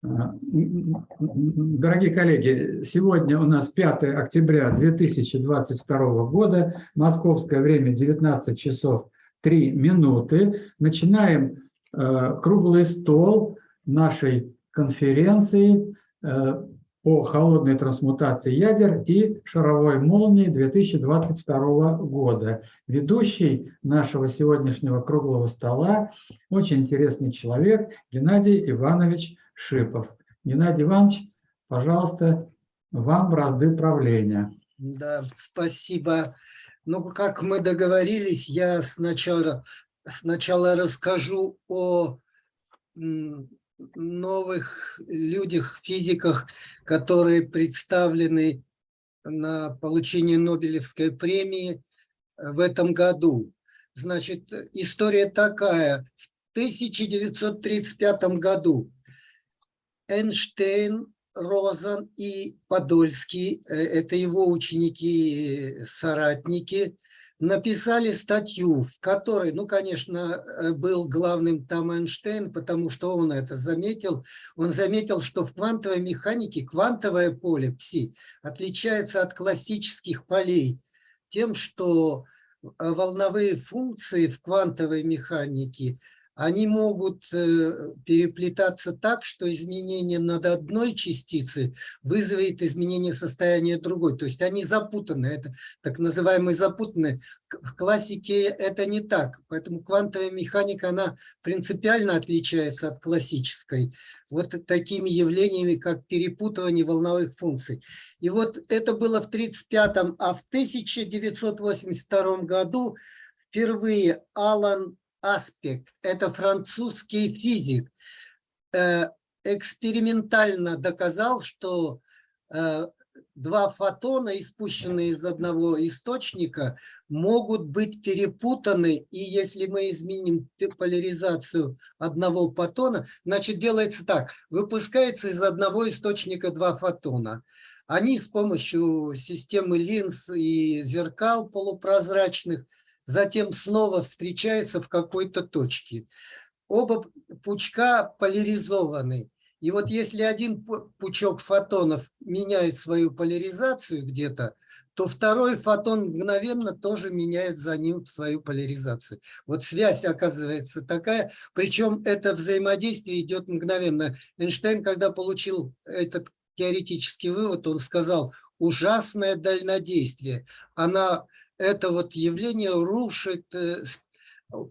Дорогие коллеги, сегодня у нас 5 октября 2022 года, московское время 19 часов 3 минуты. Начинаем э, круглый стол нашей конференции э, по холодной трансмутации ядер и шаровой молнии 2022 года. Ведущий нашего сегодняшнего круглого стола очень интересный человек Геннадий Иванович Шипов. Геннадий Иванович, пожалуйста, вам бразды правления. Да, спасибо. Ну, как мы договорились, я сначала, сначала расскажу о новых людях, физиках, которые представлены на получение Нобелевской премии в этом году. Значит, история такая. В 1935 году Эйнштейн, Розен и Подольский, э, это его ученики, соратники, написали статью, в которой, ну, конечно, э, был главным там Эйнштейн, потому что он это заметил. Он заметил, что в квантовой механике квантовое поле пси отличается от классических полей тем, что э, волновые функции в квантовой механике они могут э, переплетаться так, что изменение над одной частицы вызовет изменение состояния другой. То есть они запутаны, это так называемые запутанные. В классике это не так, поэтому квантовая механика, она принципиально отличается от классической. Вот такими явлениями, как перепутывание волновых функций. И вот это было в 1935, а в 1982 году впервые Алан аспект. Это французский физик. Э, экспериментально доказал, что э, два фотона, испущенные из одного источника, могут быть перепутаны, и если мы изменим поляризацию одного фотона, значит делается так, выпускается из одного источника два фотона. Они с помощью системы линз и зеркал полупрозрачных затем снова встречаются в какой-то точке. Оба пучка поляризованы. И вот если один пучок фотонов меняет свою поляризацию где-то, то второй фотон мгновенно тоже меняет за ним свою поляризацию. Вот связь оказывается такая, причем это взаимодействие идет мгновенно. Эйнштейн, когда получил этот теоретический вывод, он сказал, ужасное дальнодействие. Она это вот явление рушит э,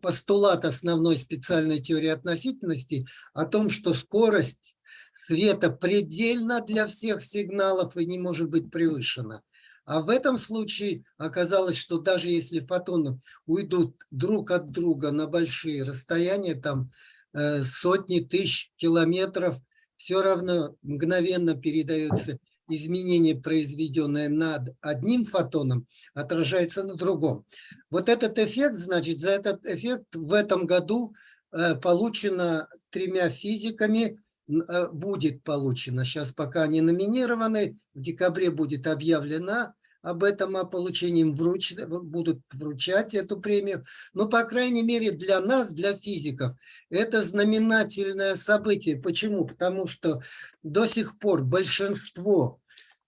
постулат основной специальной теории относительности о том, что скорость света предельна для всех сигналов и не может быть превышена. А в этом случае оказалось, что даже если фотоны уйдут друг от друга на большие расстояния, там э, сотни тысяч километров, все равно мгновенно передается изменение, произведенное над одним фотоном, отражается на другом. Вот этот эффект, значит, за этот эффект в этом году э, получено тремя физиками, э, будет получено, сейчас пока не номинированы, в декабре будет объявлена об этом, о получении вруч... будут вручать эту премию. Но, по крайней мере, для нас, для физиков, это знаменательное событие. Почему? Потому что до сих пор большинство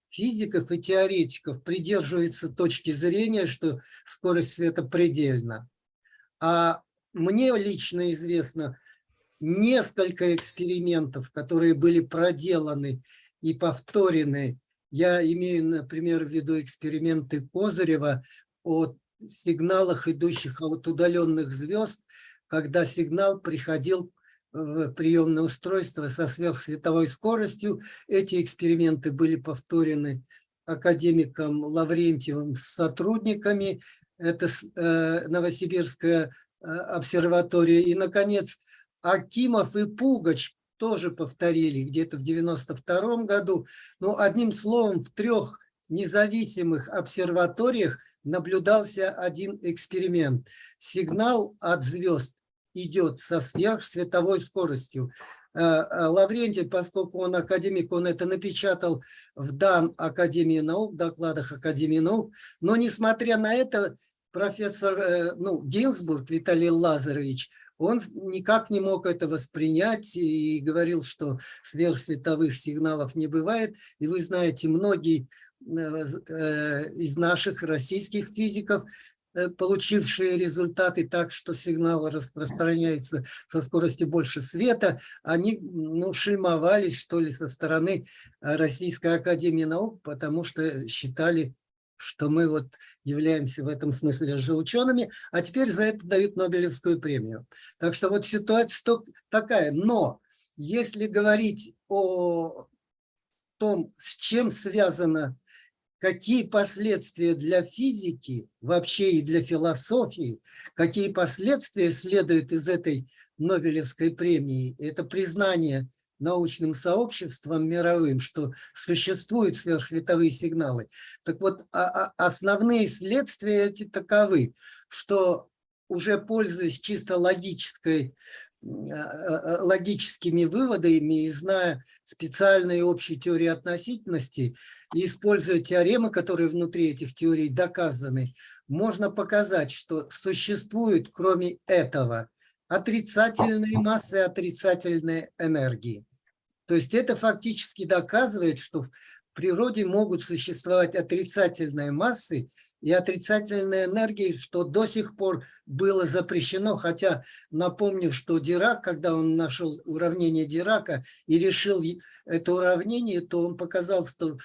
физиков и теоретиков придерживается точки зрения, что скорость света предельна. А мне лично известно несколько экспериментов, которые были проделаны и повторены я имею, например, в виду эксперименты Козырева о сигналах, идущих от удаленных звезд, когда сигнал приходил в приемное устройство со сверхсветовой скоростью. Эти эксперименты были повторены академиком Лаврентьевым с сотрудниками. Это э, Новосибирская э, обсерватория. И, наконец, Акимов и Пугач тоже повторили где-то в 92 году. Но одним словом, в трех независимых обсерваториях наблюдался один эксперимент. Сигнал от звезд идет со сверхсветовой скоростью. Э, э, Лаврентий, поскольку он академик, он это напечатал в дан Академии наук, докладах Академии наук, но несмотря на это, профессор э, ну, Гинзбург Виталий Лазаревич, он никак не мог это воспринять и говорил, что сверхсветовых сигналов не бывает. И вы знаете, многие э, из наших российских физиков Э, получившие результаты так, что сигнал распространяется со скоростью больше света, они ну, шельмовались, что ли, со стороны э, Российской Академии Наук, потому что считали, что мы вот являемся в этом смысле же учеными, а теперь за это дают Нобелевскую премию. Так что вот ситуация такая. Но если говорить о том, с чем связано какие последствия для физики, вообще и для философии, какие последствия следуют из этой Нобелевской премии. Это признание научным сообществом мировым, что существуют сверхсветовые сигналы. Так вот, а, а основные следствия эти таковы, что уже пользуясь чисто логической э, логическими выводами и зная специальные общие теории относительности и используя теоремы, которые внутри этих теорий доказаны, можно показать, что существует кроме этого отрицательные массы отрицательные энергии. То есть это фактически доказывает, что в природе могут существовать отрицательные массы и отрицательной энергии, что до сих пор было запрещено, хотя напомню, что Дирак, когда он нашел уравнение Дирака и решил это уравнение, то он показал, что,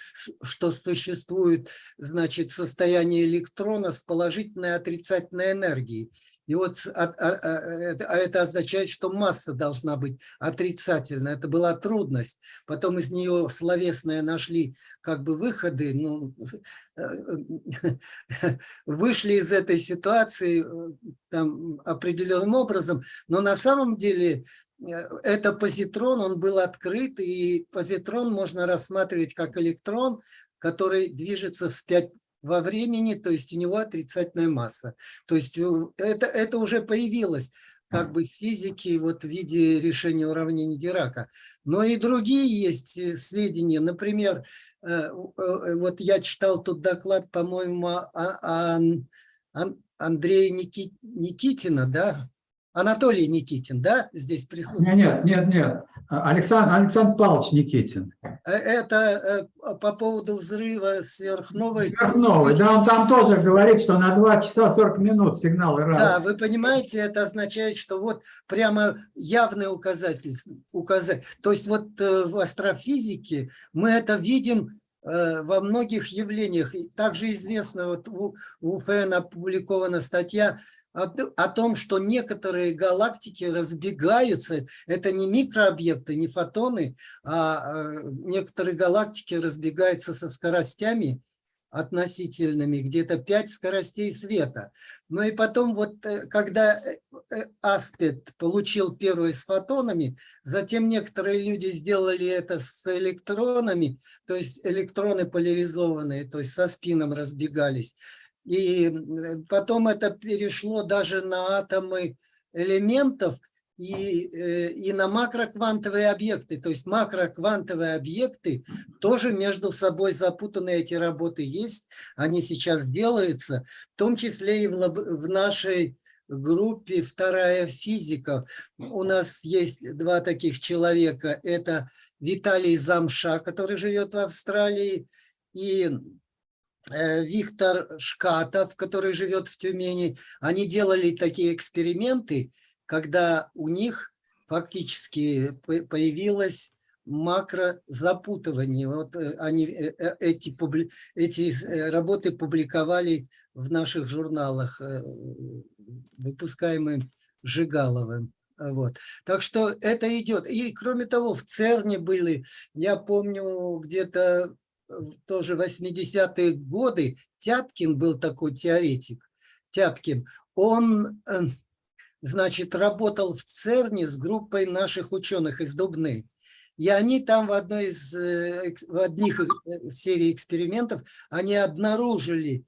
что существует значит, состояние электрона с положительной отрицательной энергией. И вот а, а, а, а это означает, что масса должна быть отрицательная. Это была трудность. Потом из нее словесные нашли как бы выходы. Ну, э, вышли из этой ситуации э, там, определенным образом. Но на самом деле э, это позитрон, он был открыт. И позитрон можно рассматривать как электрон, который движется вспять во времени, то есть у него отрицательная масса. То есть э, это, это уже появилось как бы в физике вот в виде решения уравнений Дирака. Но и другие есть э, сведения. Например, э, вот я читал тут доклад, по-моему, Андрея Никитина, да, Анатолий Никитин, да, здесь присутствует? Нет, нет, нет, Александр, Александр Павлович Никитин. Э, это э, по поводу взрыва сверхновой. Сверхновой, да, он там тоже говорит, что на 2 часа 40 минут сигналы раз. Да, вы понимаете, это означает, что вот прямо явный указатель. указатель. То есть вот э, в астрофизике мы это видим во многих явлениях. Также известно, вот у, у ФН опубликована статья о том, что некоторые галактики разбегаются, это не микрообъекты, не фотоны, а э, некоторые галактики разбегаются со скоростями относительными, где-то 5 скоростей света. Ну и потом вот, э, когда э, Аспид получил первый с фотонами, затем некоторые люди сделали это с электронами, то есть электроны поляризованные, то есть со спином разбегались. И потом это перешло даже на атомы элементов и, э, и на макроквантовые объекты. То есть макроквантовые объекты тоже между собой запутанные эти работы есть. Они сейчас делаются, в том числе и в, в нашей группе «Вторая физика». У нас есть два таких человека. Это Виталий Замша, который живет в Австралии, и Э, Виктор Шкатов, который живет в Тюмени, они делали такие эксперименты, когда у них фактически появилось макрозапутывание. Вот э, они э, эти, эти работы публиковали в наших журналах, выпускаемым Жигаловым. Вот. Так что это идет. И кроме того, в ЦЕРНе были, я помню, где-то тоже 80-е годы Тяпкин был такой теоретик, Тяпкин, он, э, значит, работал в ЦЕРНе с группой наших ученых из Дубны. И они там в одной из, э, в одних э, серий экспериментов, они обнаружили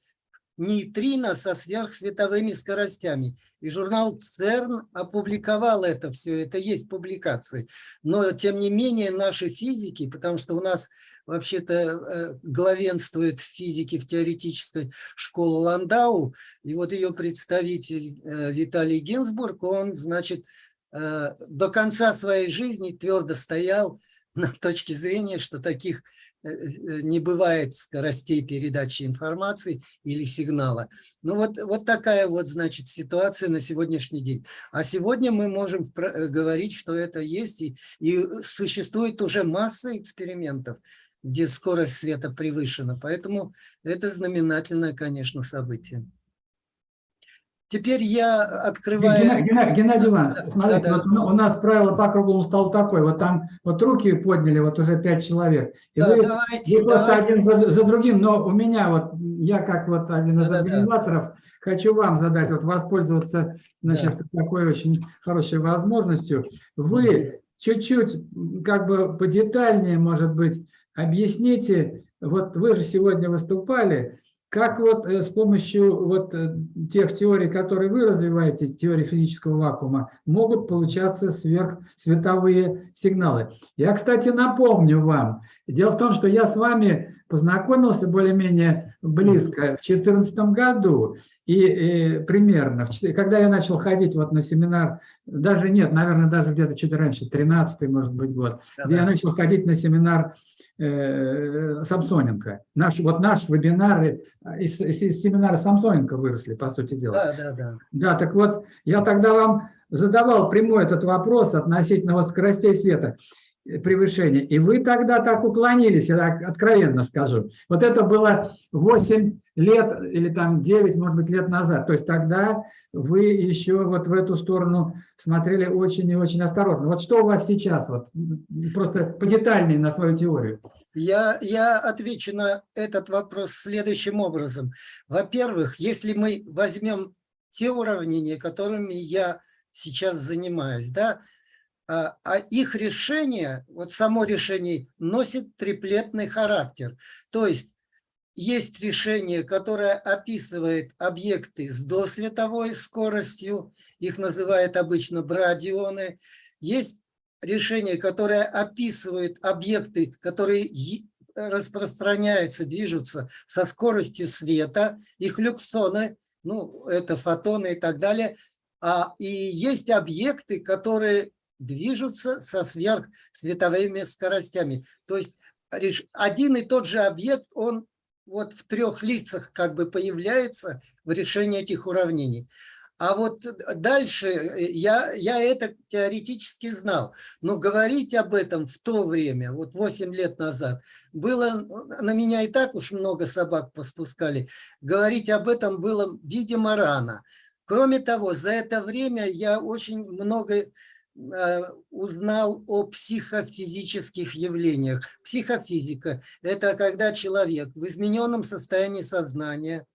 нейтрино со сверхсветовыми скоростями. И журнал ЦЕРН опубликовал это все, это есть публикации. Но, тем не менее, наши физики, потому что у нас вообще-то э, главенствует в физике в теоретической школе Ландау, и вот ее представитель э, Виталий Гинзбург, он, значит, э, до конца своей жизни твердо стоял на точке зрения, что таких не бывает скоростей передачи информации или сигнала. Ну вот, вот такая вот, значит, ситуация на сегодняшний день. А сегодня мы можем э, говорить, что это есть, и, и существует уже масса экспериментов, где скорость света превышена. Поэтому это знаменательное, конечно, событие. Теперь я открываю... Геннадий, Геннадий, Геннадий Иванович, смотрите, да, да. Вот у нас правило по круглому столу такое, вот там вот руки подняли, вот уже пять человек. И да, вы, давайте, вы просто давайте. один за, за другим, но у меня вот, я как вот один из да, организаторов, да. хочу вам задать, вот воспользоваться, значит, да. такой очень хорошей возможностью. Вы чуть-чуть, как бы подетальнее, может быть, объясните, вот вы же сегодня выступали, как вот э, с помощью вот э, тех теорий, которые вы развиваете, теории физического вакуума, могут получаться сверхсветовые сигналы. Я, кстати, напомню вам, дело в том, что я с вами познакомился более-менее близко в 2014 году, и, и примерно, когда я начал ходить вот на семинар, даже нет, наверное, даже где-то чуть раньше, 13 может быть год, да, где да. я начал ходить на семинар э, Самсоненко. Наш, вот наш вебинар, из, из семинара Самсоненко выросли, по сути дела. Да, да, да. Да, так вот, я тогда вам задавал прямой этот вопрос относительно вот скоростей света э, превышения. И вы тогда так уклонились, я так откровенно скажу. Вот это было 8 лет или там 9, может быть, лет назад. То есть тогда вы еще вот в эту сторону смотрели очень и очень осторожно. Вот что у вас сейчас? Вот просто подетальнее на свою теорию. Я, я отвечу на этот вопрос следующим образом. Во-первых, если мы возьмем те уравнения, которыми я сейчас занимаюсь, да, а, а их решение, вот само решение, носит триплетный характер. То есть есть решение, которое описывает объекты с досветовой скоростью, их называют обычно брадионы. Есть решение, которое описывает объекты, которые распространяются, движутся со скоростью света, их люксоны, ну, это фотоны и так далее. А, и есть объекты, которые движутся со сверхсветовыми скоростями. То есть один и тот же объект, он вот в трех лицах как бы появляется в решении этих уравнений. А вот дальше э, я, я это теоретически знал, но говорить об этом в то время, вот 8 лет назад, было, на меня и так уж много собак поспускали, говорить об этом было, видимо, рано. Кроме того, за это время я очень много Э, узнал о психофизических явлениях. Психофизика – это когда человек в измененном состоянии сознания,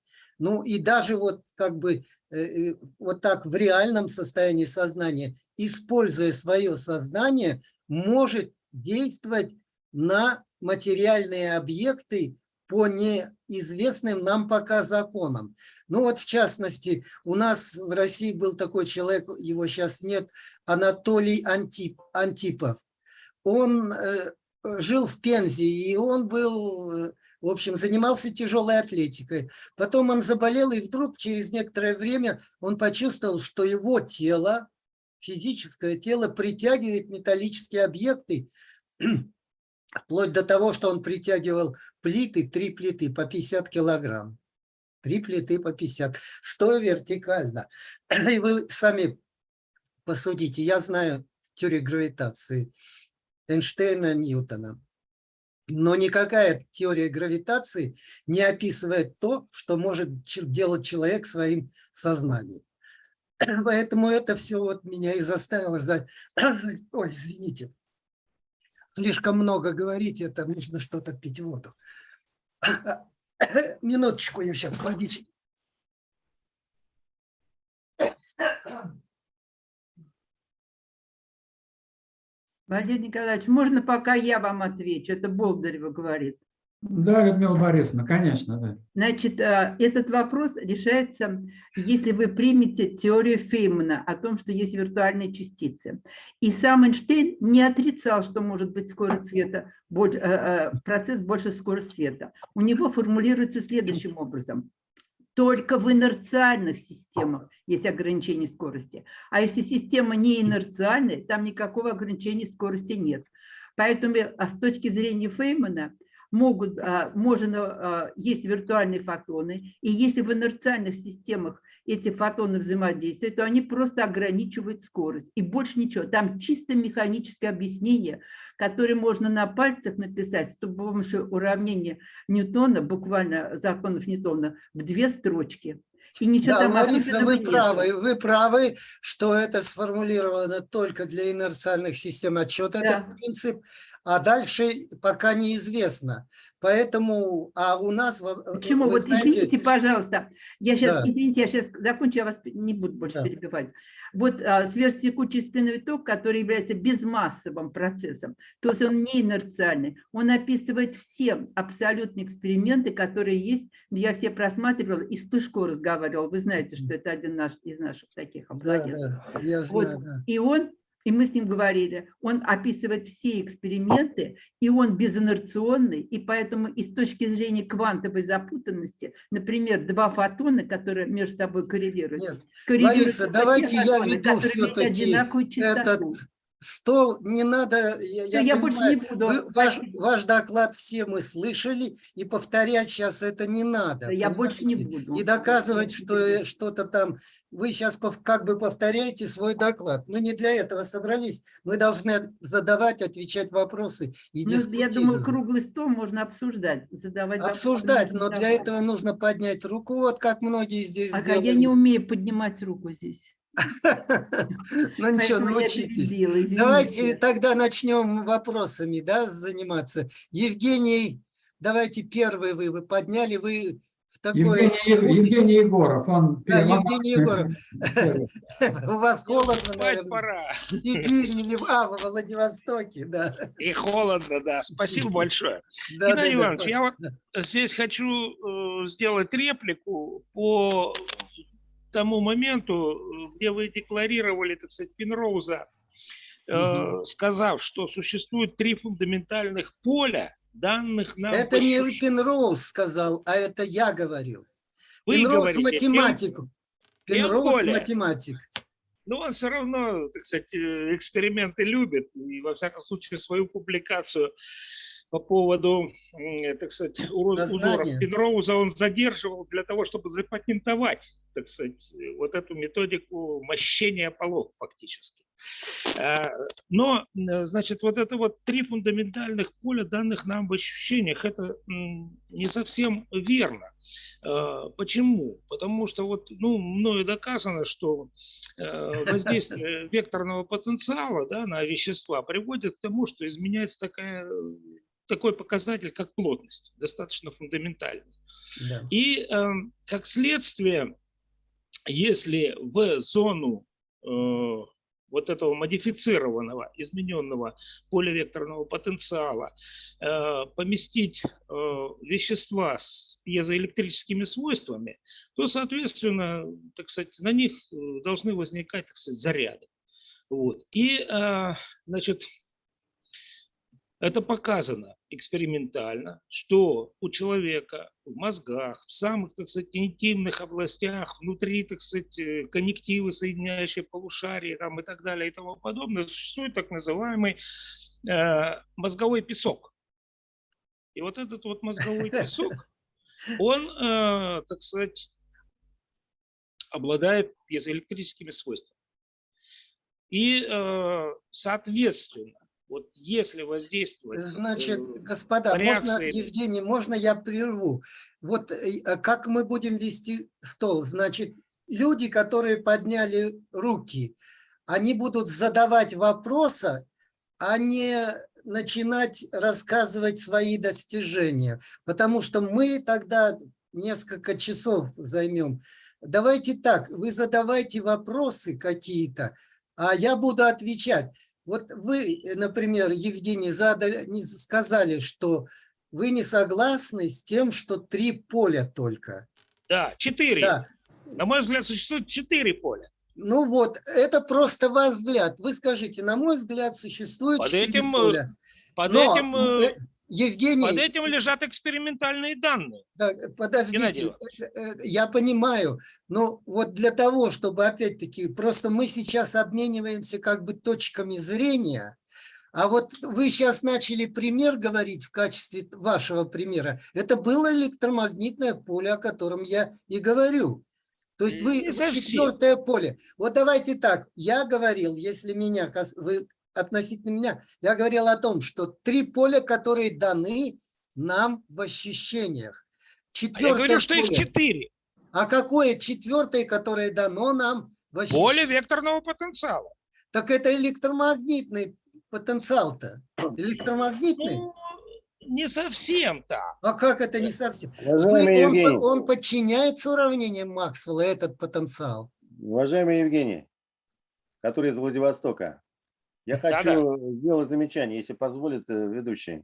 ну и даже вот как бы э, э, вот так в реальном состоянии сознания, используя свое сознание, может действовать на материальные объекты по неизвестным нам пока законам. Ну вот в частности, у нас в России был такой человек, его сейчас нет, Анатолий Антип, Антипов. Он э, жил в Пензе, и он был, э, в общем, занимался тяжелой атлетикой. Потом он заболел, и вдруг через некоторое время он почувствовал, что его тело, физическое тело притягивает металлические объекты, Вплоть до того, что он притягивал плиты, три плиты по 50 килограмм. Три плиты по 50, стоя вертикально. И вы сами посудите, я знаю теорию гравитации Эйнштейна, Ньютона. Но никакая теория гравитации не описывает то, что может делать человек своим сознанием. Поэтому это все вот меня и заставило... Ой, извините слишком много говорить, это нужно что-то пить воду. Минуточку, я сейчас водички. Владимир Николаевич, можно пока я вам отвечу? Это Болдырева говорит. Да, Людмила Борисовна, конечно, да. Значит, э, этот вопрос решается, если вы примете теорию Феймана о том, что есть виртуальные частицы. И сам Эйнштейн не отрицал, что может быть скорость света, э, э, процесс больше скорости света. У него формулируется следующим образом. Только в инерциальных системах есть ограничение скорости. А если система не инерциальная, там никакого ограничения скорости нет. Поэтому а с точки зрения Феймана – могут, а, можно, а, есть виртуальные фотоны, и если в инерциальных системах эти фотоны взаимодействуют, то они просто ограничивают скорость, и больше ничего. Там чисто механическое объяснение, которое можно на пальцах написать с помощью уравнения Ньютона, буквально законов Ньютона, в две строчки. И ничего да, там Лариса, вы правы, вы правы, что это сформулировано только для инерциальных систем отчета, да. этот принцип, а дальше пока неизвестно. Поэтому, а у нас... Почему? Вот знаете, извините, пожалуйста, я сейчас, да. извините, я сейчас закончу, я вас не буду больше да. перебивать. Вот а, сверхтекучий спинной ток, который является безмассовым процессом, то есть он не инерциальный, он описывает все абсолютные эксперименты, которые есть, я все просматривала, и с Тышко разговаривал, вы знаете, что это один наш, из наших таких обладателей. Да, да, я знаю, вот. да. И он и мы с ним говорили, он описывает все эксперименты, и он безинерционный, и поэтому и с точки зрения квантовой запутанности, например, два фотона, которые между собой коррелируют, Нет, коррелируют Лариса, давайте фотоны, я веду все-таки этот стол, не надо, я, я, я больше не буду. Вы, ваш, ваш доклад все мы слышали, и повторять сейчас это не надо. Да, я больше не буду. И доказывать, что что-то там, вы сейчас как бы повторяете свой доклад. Мы не для этого собрались, мы должны задавать, отвечать вопросы и ну, Я думаю, круглый стол можно обсуждать, задавать Обсуждать, вопросы, но для этого нужно поднять руку, вот как многие здесь ага, я не умею поднимать руку здесь. Ну ничего, научитесь. Давайте тогда начнем вопросами да, заниматься. Евгений, давайте первый вы, вы подняли, вы в такой... Евгений, Евгений Егоров, он... Да, Евгений Егоров. У вас холодно, наверное. пора. Сибирь или а, в Владивостоке, да. И холодно, да. Спасибо большое. Да, Геннадий да, Иванович, я вот здесь хочу э, сделать реплику по тому моменту, где вы декларировали, так сказать, Пенроуза, э, сказав, что существует три фундаментальных поля, данных нам... Это не Пенроуз сказал, а это я говорил. Вы Пенроуз говорите, математик. Пенроуз математик. Но он все равно, так сказать, э, эксперименты любит. И, во всяком случае, свою публикацию по поводу, так сказать, узоров Пенроуза он задерживал для того, чтобы запатентовать, так сказать, вот эту методику мощения полов фактически. А, но, значит, вот это вот три фундаментальных поля данных нам в ощущениях, это не совсем верно. А, почему? Потому что вот, ну, мною доказано, что э, воздействие векторного потенциала да, на вещества приводит к тому, что изменяется такая такой показатель, как плотность, достаточно фундаментальный. Да. И э, как следствие, если в зону э, вот этого модифицированного, измененного поливекторного потенциала э, поместить э, вещества с пьезоэлектрическими свойствами, то, соответственно, так сказать, на них э, должны возникать так сказать, заряды. Вот. И, значит, это показано экспериментально, что у человека в мозгах, в самых, так сказать, интимных областях, внутри, так сказать, э, коннективы, соединяющие полушарии там, и так далее и тому подобное, существует так называемый э, мозговой песок. И вот этот вот мозговой песок, он, э, так сказать, обладает пьезоэлектрическими свойствами. И, э, соответственно, вот если воздействовать... Значит, э, господа, можно, Евгений, можно я прерву? Вот э, а как мы будем вести стол? Значит, люди, которые подняли руки, они будут задавать вопросы, а не начинать рассказывать свои достижения. Потому что мы тогда несколько часов займем. Давайте так, вы задавайте вопросы какие-то, а я буду отвечать. Вот вы, например, Евгений, задали, сказали, что вы не согласны с тем, что три поля только. Да, четыре. Да. На мой взгляд, существует четыре поля. Ну вот, это просто ваш взгляд. Вы скажите, на мой взгляд, существует Под четыре этим, э, поля. Под Но, этим, э, э, Евгений, под этим лежат экспериментальные данные. Да, подождите, Иванович. э, э, я понимаю, но вот для того, чтобы опять-таки, просто мы сейчас обмениваемся как бы точками зрения, а вот вы сейчас начали пример говорить в качестве вашего примера. Это было электромагнитное поле, о котором я и говорю. То есть вы четвертое поле. Вот давайте так, я говорил, если меня, вы относительно меня, я говорил о том, что три поля, которые даны нам в ощущениях. А я Четвертое говорю, что их поле. четыре. А какое четвертое, которое дано нам в Поле ощущениях? векторного потенциала. Так это электромагнитный потенциал-то. Электромагнитный? Ну, не совсем так. А как это не совсем? Уважаемый Вы- он, Евгений, он подчиняется уравнениям Максвелла, этот потенциал. уважаемый Евгений, который из Владивостока, я Да-да. хочу сделать замечание, если позволит э, ведущий.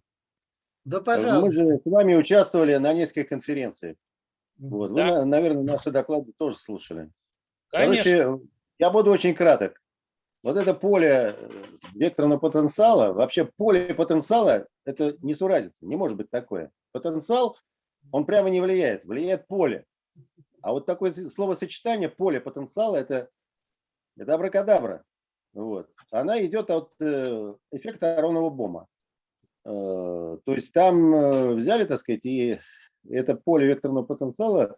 Да, Мы пожалуйста. же с вами участвовали на нескольких конференциях. Вот. Вы, Да. на- наверное, наши доклады тоже слушали. Конечно. Короче, я буду очень краток. Вот это поле э, векторного потенциала, вообще поле потенциала, это не суразится, не может быть такое. Потенциал, он прямо не влияет, влияет поле. А вот такое словосочетание поле потенциала, это, это абракадабра. Вот. Она идет от э, эффекта Аронова Бома. Э, то есть там э, взяли, так сказать, и это поле векторного потенциала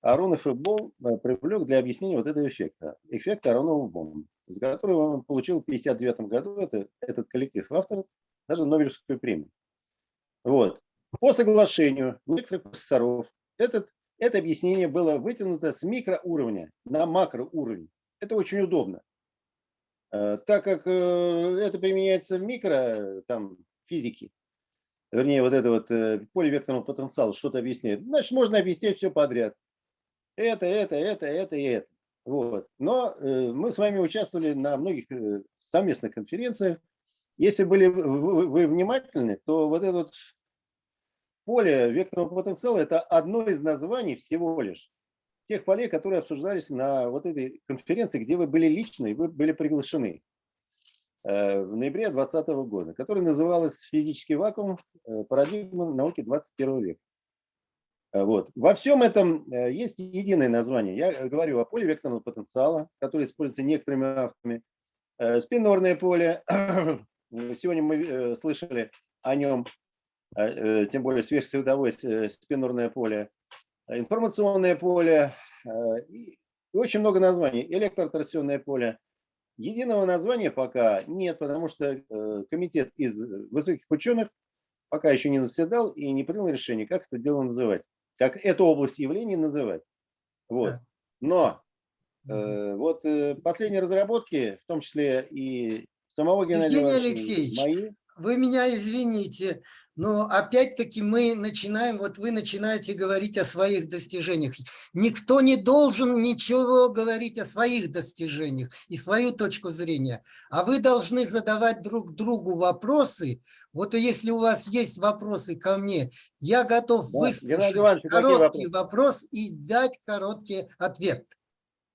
Аронов и Бом привлек для объяснения вот этого эффекта. Эффект Аронова Бома, из которого он получил в 1959 году это, этот коллектив авторов даже Нобелевскую премию. Вот. По соглашению некоторых профессоров этот, это объяснение было вытянуто с микроуровня на макроуровень. Это очень удобно. Э, Так как э, это применяется в микро э, там, физике, вернее, вот это вот поле векторного потенциала что-то объясняет, значит, можно объяснять все подряд. Это, это, это, это и это. Вот. Но мы с вами участвовали на многих совместных конференциях. Если были вы, внимательны, то вот это вот поле векторного потенциала – это одно из названий всего лишь тех полей, которые обсуждались на вот этой конференции, где вы были лично и вы были приглашены э, в ноябре 2020 года, которая называлась «Физический вакуум. э, Парадигма науки 21 века». Э, Вот. Во всем этом есть единое название. Я говорю о поле векторного потенциала, которое используется некоторыми авторами. Спинорное поле. Сегодня мы слышали о нем, тем более сверхсветовое спинорное поле. Информационное поле. э, И очень много названий. Электроторсионное поле. Единого названия пока нет, потому что э, комитет из высоких ученых пока еще не заседал и не принял решение, как это дело называть, как эту область явлений называть. Вот. Но э, вот э, последние разработки, в том числе и самого Геннадия Евгений Алексеевич, мои, Вы меня извините, но опять-таки мы начинаем, вот вы начинаете говорить о своих достижениях. Никто не должен ничего говорить о своих достижениях и свою точку зрения, а вы должны задавать друг другу вопросы. Вот если у вас есть вопросы ко мне, я готов Да, выслушать короткий вопрос и дать короткий ответ.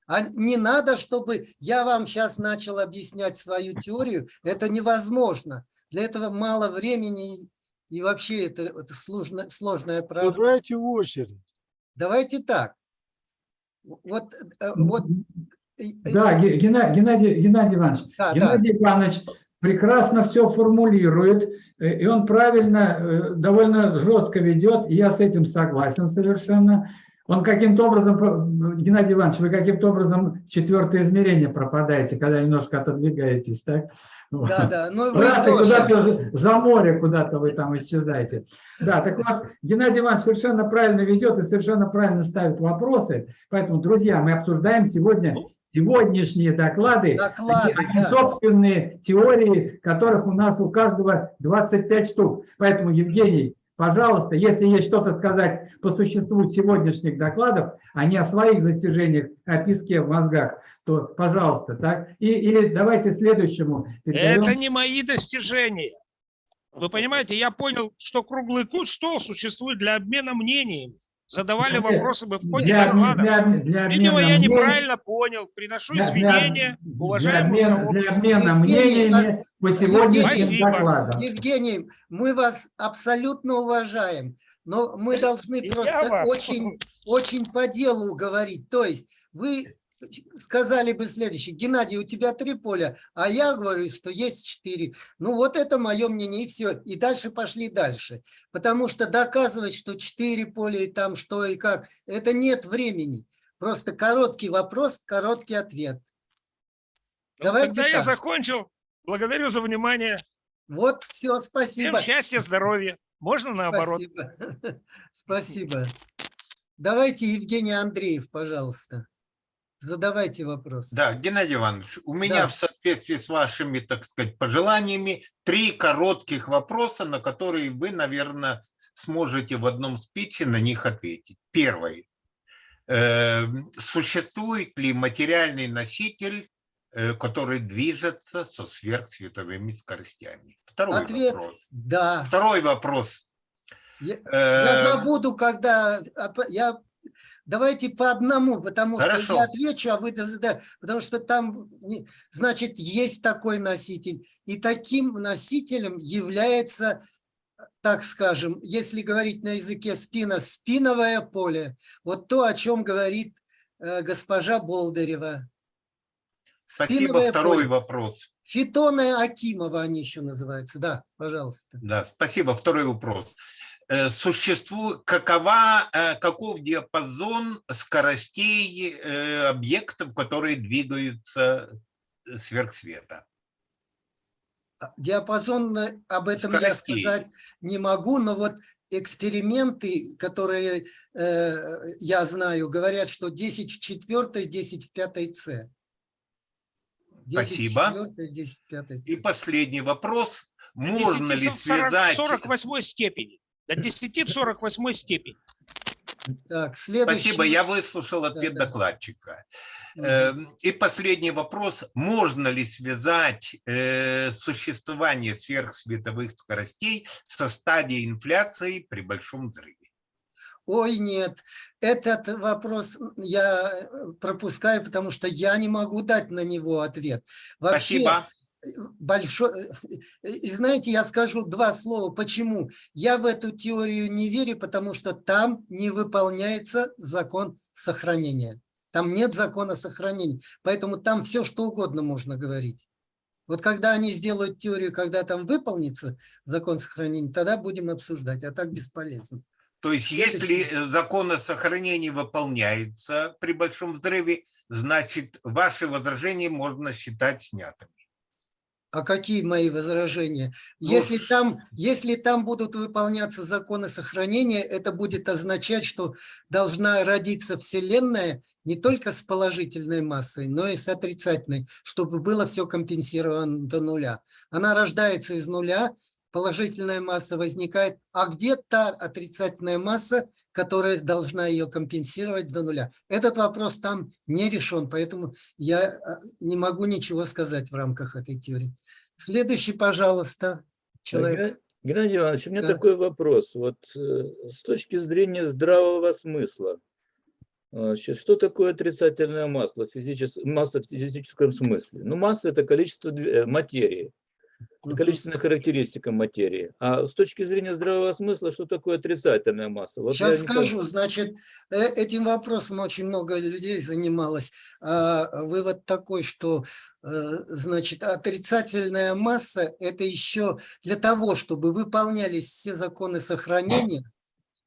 А не надо, чтобы я вам сейчас начал объяснять свою теорию. Это невозможно. Для этого мало времени и вообще это, это сложно, сложная проблема. Выбирайте в очередь. Давайте так. Вот, э, вот, э, э, Да, Ге- Гена- Геннадий, Геннадий Иванович, да, да. Геннадий Иванович прекрасно все формулирует, и он правильно, довольно жестко ведет, и я с этим согласен совершенно. Он каким-то образом, Геннадий Иванович, вы каким-то образом четвертое измерение пропадаете, когда немножко отодвигаетесь, так? Да, да, ну куда-то за море куда-то вы там исчезаете. Да, так вот, Геннадий Иванович совершенно правильно ведет и совершенно правильно ставит вопросы. Поэтому, друзья, мы обсуждаем сегодня сегодняшние доклады, Доклады, они да. собственные теории, которых у нас у каждого 25 штук. Поэтому, Евгений, пожалуйста, если есть что-то сказать по существу сегодняшних докладов, а не о своих достижениях, о песке в мозгах, то, пожалуйста, так? И, или давайте следующему. передаем. Это не мои достижения. Вы понимаете, я понял, что круглый стол существует для обмена мнениями. Задавали вопросы мы в ходе Для, доклада. для, для Видимо, я мнений- неправильно понял. Приношу для- извинения для, уважаемому для обмена Евгений, мнениями по сегодняшним Спасибо. докладам. Евгений, мы вас абсолютно уважаем, но мы должны я просто вас. очень, очень по делу говорить. То есть вы сказали бы следующее, Геннадий, у тебя три поля, а я говорю, что есть четыре. Ну вот это мое мнение, и все. И дальше пошли дальше. Потому что доказывать, что четыре поля и там что и как, это нет времени. Просто короткий вопрос, короткий ответ. Ну, Давайте Тогда я так. закончил. Благодарю за внимание. Вот все, Всем спасибо. счастья, здоровья. Можно наоборот? Спасибо. Спасибо. Давайте Евгений Андреев, пожалуйста. Задавайте вопрос. Да, Геннадий Иванович, у меня Да. в соответствии с вашими, так сказать, пожеланиями три коротких вопроса, на которые вы, наверное, сможете в одном спиче на них ответить. Первый. Э, Существует ли материальный носитель, э, который движется со сверхсветовыми скоростями? Второй Ответ вопрос. да. Второй вопрос. Я, Э, я забуду, когда оп- я. Давайте по одному, потому что Хорошо. я отвечу, а вы да, потому что там, значит, есть такой носитель, и таким носителем является, так скажем, если говорить на языке спина, спиновое поле. Вот то, о чем говорит э, госпожа Болдырева. Спасибо. Спиновое Второй поле. вопрос. Фитоны Акимова они еще называются. Да, пожалуйста. Да, спасибо. Второй вопрос. Э, Существует, какова, э, каков диапазон скоростей э, объектов, которые двигаются сверхсвета? А, Диапазон об этом я Скоростей. сказать не могу, но вот эксперименты, которые э, я знаю, говорят, что 10 в четвертой, 10 в пятой С. 10 Спасибо. в четвертой, 10 в пятой И С. последний вопрос. Можно ли 10 в 40 связать... 48 степени. До 10 в 48 степени. Так, следующий. Спасибо, я выслушал ответ Да, да. докладчика. Эм, И последний вопрос. Можно ли связать э, существование сверхсветовых скоростей со стадией инфляции при большом взрыве? Ой, нет, этот вопрос я пропускаю, потому что я не могу дать на него ответ. Вообще, Спасибо. Большой... И знаете, я скажу два слова. Почему? Я в эту теорию не верю, потому что там не выполняется закон сохранения. Там нет закона сохранения. Поэтому там все, что угодно можно говорить. Вот когда они сделают теорию, когда там выполнится закон сохранения, тогда будем обсуждать, а так бесполезно. То есть, если э, закон о сохранении выполняется при большом взрыве, значит, ваши возражения можно считать снятыми. А какие мои возражения? Ну, Если там, если там будут выполняться законы сохранения, это будет означать, что должна родиться Вселенная не только с положительной массой, но и с отрицательной, чтобы было все компенсировано до нуля. Она рождается из нуля, положительная масса возникает, а где та отрицательная масса, которая должна ее компенсировать до нуля? Этот вопрос там не решен, поэтому я а, не могу ничего сказать в рамках этой теории. Следующий, пожалуйста, человек. Геннадий Иванович, у меня Да. такой вопрос. Вот э, с точки зрения здравого смысла, э, значит, что такое отрицательное масло, физичес- масса в физическом смысле? Ну, масса – это количество э, материи, Мгм. количественная характеристика материи. А с точки зрения здравого смысла, что такое отрицательная масса? Вот Сейчас скажу, значит, э, этим вопросом очень много людей занималось. А, Вывод такой, что, э, значит, отрицательная масса – это еще для того, чтобы выполнялись все законы сохранения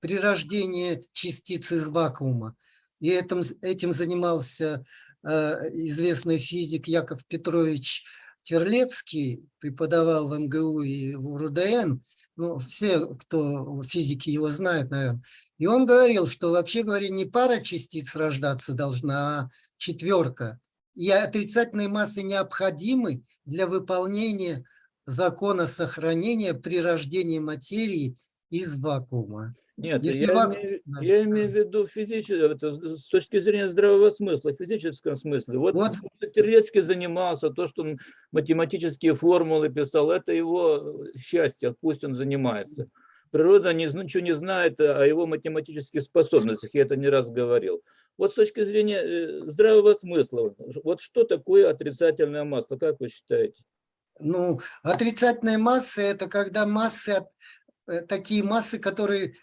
при рождении частиц из вакуума. И этим, этим занимался э, известный физик Яков Петрович Терлецкий, преподавал в МГУ и в РУДН. Ну, все, кто физики его знают, наверное. И он говорил, что вообще говоря, не пара частиц рождаться должна, а четверка. И отрицательные массы необходимы для выполнения закона сохранения при рождении материи из вакуума. Нет, Если я, вам- имею, да. я имею в виду физически, это с точки зрения здравого смысла, в физическом смысле. Вот, Вот. Терлецкий занимался, то, что он математические формулы писал, это его э, счастье, пусть он занимается. Природа не, ничего не знает о его математических способностях, я это не раз говорил. Вот с точки зрения э, здравого смысла, вот что такое отрицательное масло, как вы считаете? Ну, отрицательная масса – это когда массы, от- такие массы, которые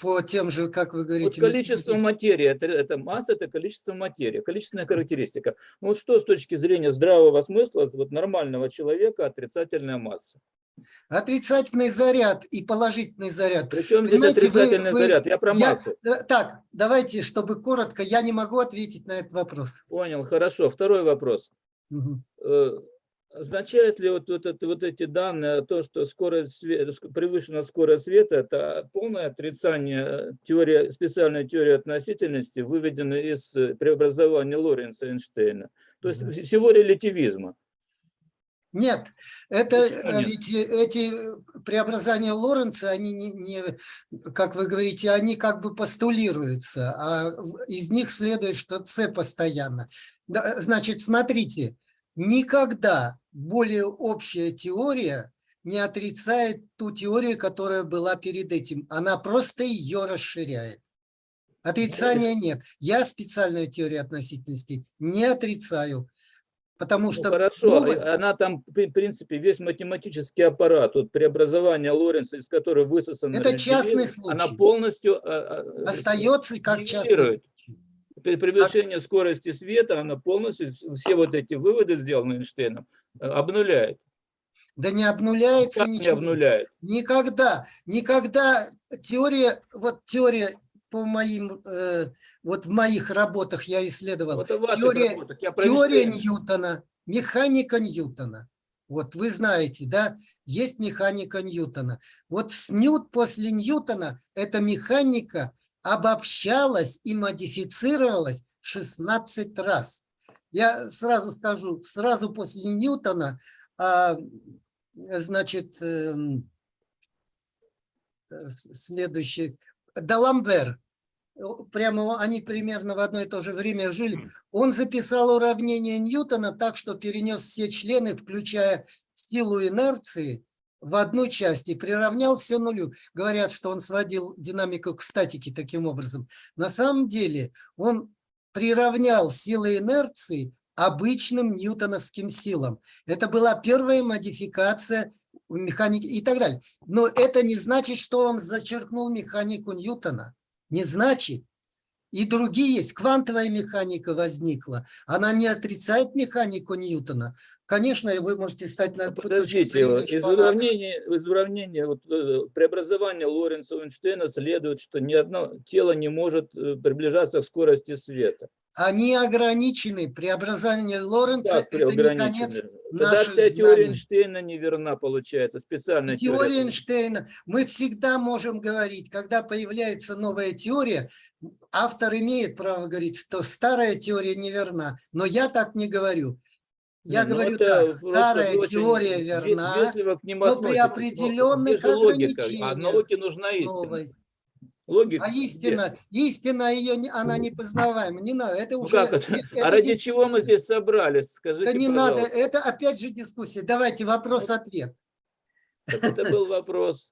по тем же, как вы Вот говорите… количество математическим- материи, это, это масса, это количество материи, количественная характеристика. Ну вот что с точки зрения здравого смысла, вот нормального человека, отрицательная масса? Отрицательный заряд и положительный заряд. Причем здесь Понимаете, отрицательный вы- заряд? Я про массу. э, Так, давайте, чтобы коротко, я не могу ответить на этот вопрос. Понял, хорошо. Второй вопрос. Мгм. Означает ли вот, вот, это, вот эти данные, то, что скорость света, превышена скорость света, это полное отрицание теории, специальной теории относительности, выведенной из преобразования Лоренца Эйнштейна, то есть Да. всего релятивизма? Нет, это Почему э, нет? ведь э, эти э, преобразования Лоренца, они не, не, как вы говорите, они как бы постулируются, а из них следует, что С постоянно. Значит, смотрите, никогда более общая теория не отрицает ту теорию, которая была перед этим. Она просто ее расширяет. Отрицания нет. Я специальную теорию относительности не отрицаю, потому Ну, что... хорошо, новая- э, она там, в принципе, весь математический аппарат, вот преобразование Лоренца, из которого высосан Это частный релятивизм, она случай. полностью э, э, остается как частный превышении скорости света она полностью все вот эти выводы, сделанные Эйнштейном, э, обнуляет. Да не обнуляется Как не ничего. обнуляет? Никогда, никогда теория, вот теория по моим, э, вот в моих работах я исследовал, Вот теория-. Я теория. Ньютона, механика Ньютона. Вот вы знаете, да, есть механика Ньютона. Вот с Ньют, после Ньютона эта механика обобщалась и модифицировалась 16 раз. Я сразу скажу, сразу после Ньютона, а, значит, эм, э, следующий, Даламбер, прямо они примерно в одно и то же время жили, он записал уравнение Ньютона так, что перенес все члены, включая силу инерции, в одну часть и приравнял все нулю. Говорят, что он сводил динамику к статике таким образом. На самом деле он приравнял силы инерции обычным ньютоновским силам. Это была первая модификация в механике и так далее. Но это не значит, что он зачеркнул механику Ньютона. Не значит. И другие есть. Квантовая механика возникла. Она не отрицает механику Ньютона. Конечно, вы можете стать на точку Подождите, из уравнения, из уравнения вот, э, преобразования Лоренца Эйнштейна следует, что ни одно тело не может э, приближаться к скорости света. Они ограничены. Преобразование Лоренца Как – это не конец Тогда наших вся теория. Эйнштейна неверна, получается, специальная Теория теория. Эйнштейна. Мы всегда можем говорить, когда появляется новая теория, автор имеет право говорить, что старая теория неверна. Но я так не говорю. Я Не, ну говорю так, старая очень теория ве- верна, но при. Но определенных? А ограничениях науке нужна истина. новой. Логика. А где? истина, истина ее, не- она не познаваема. Не надо, это Ну уже... как это? нет, А это ради не- чего мы здесь собрались? Скажите, Да не надо, пожалуйста. это опять же дискуссия. Давайте вопрос-ответ. Это был вопрос.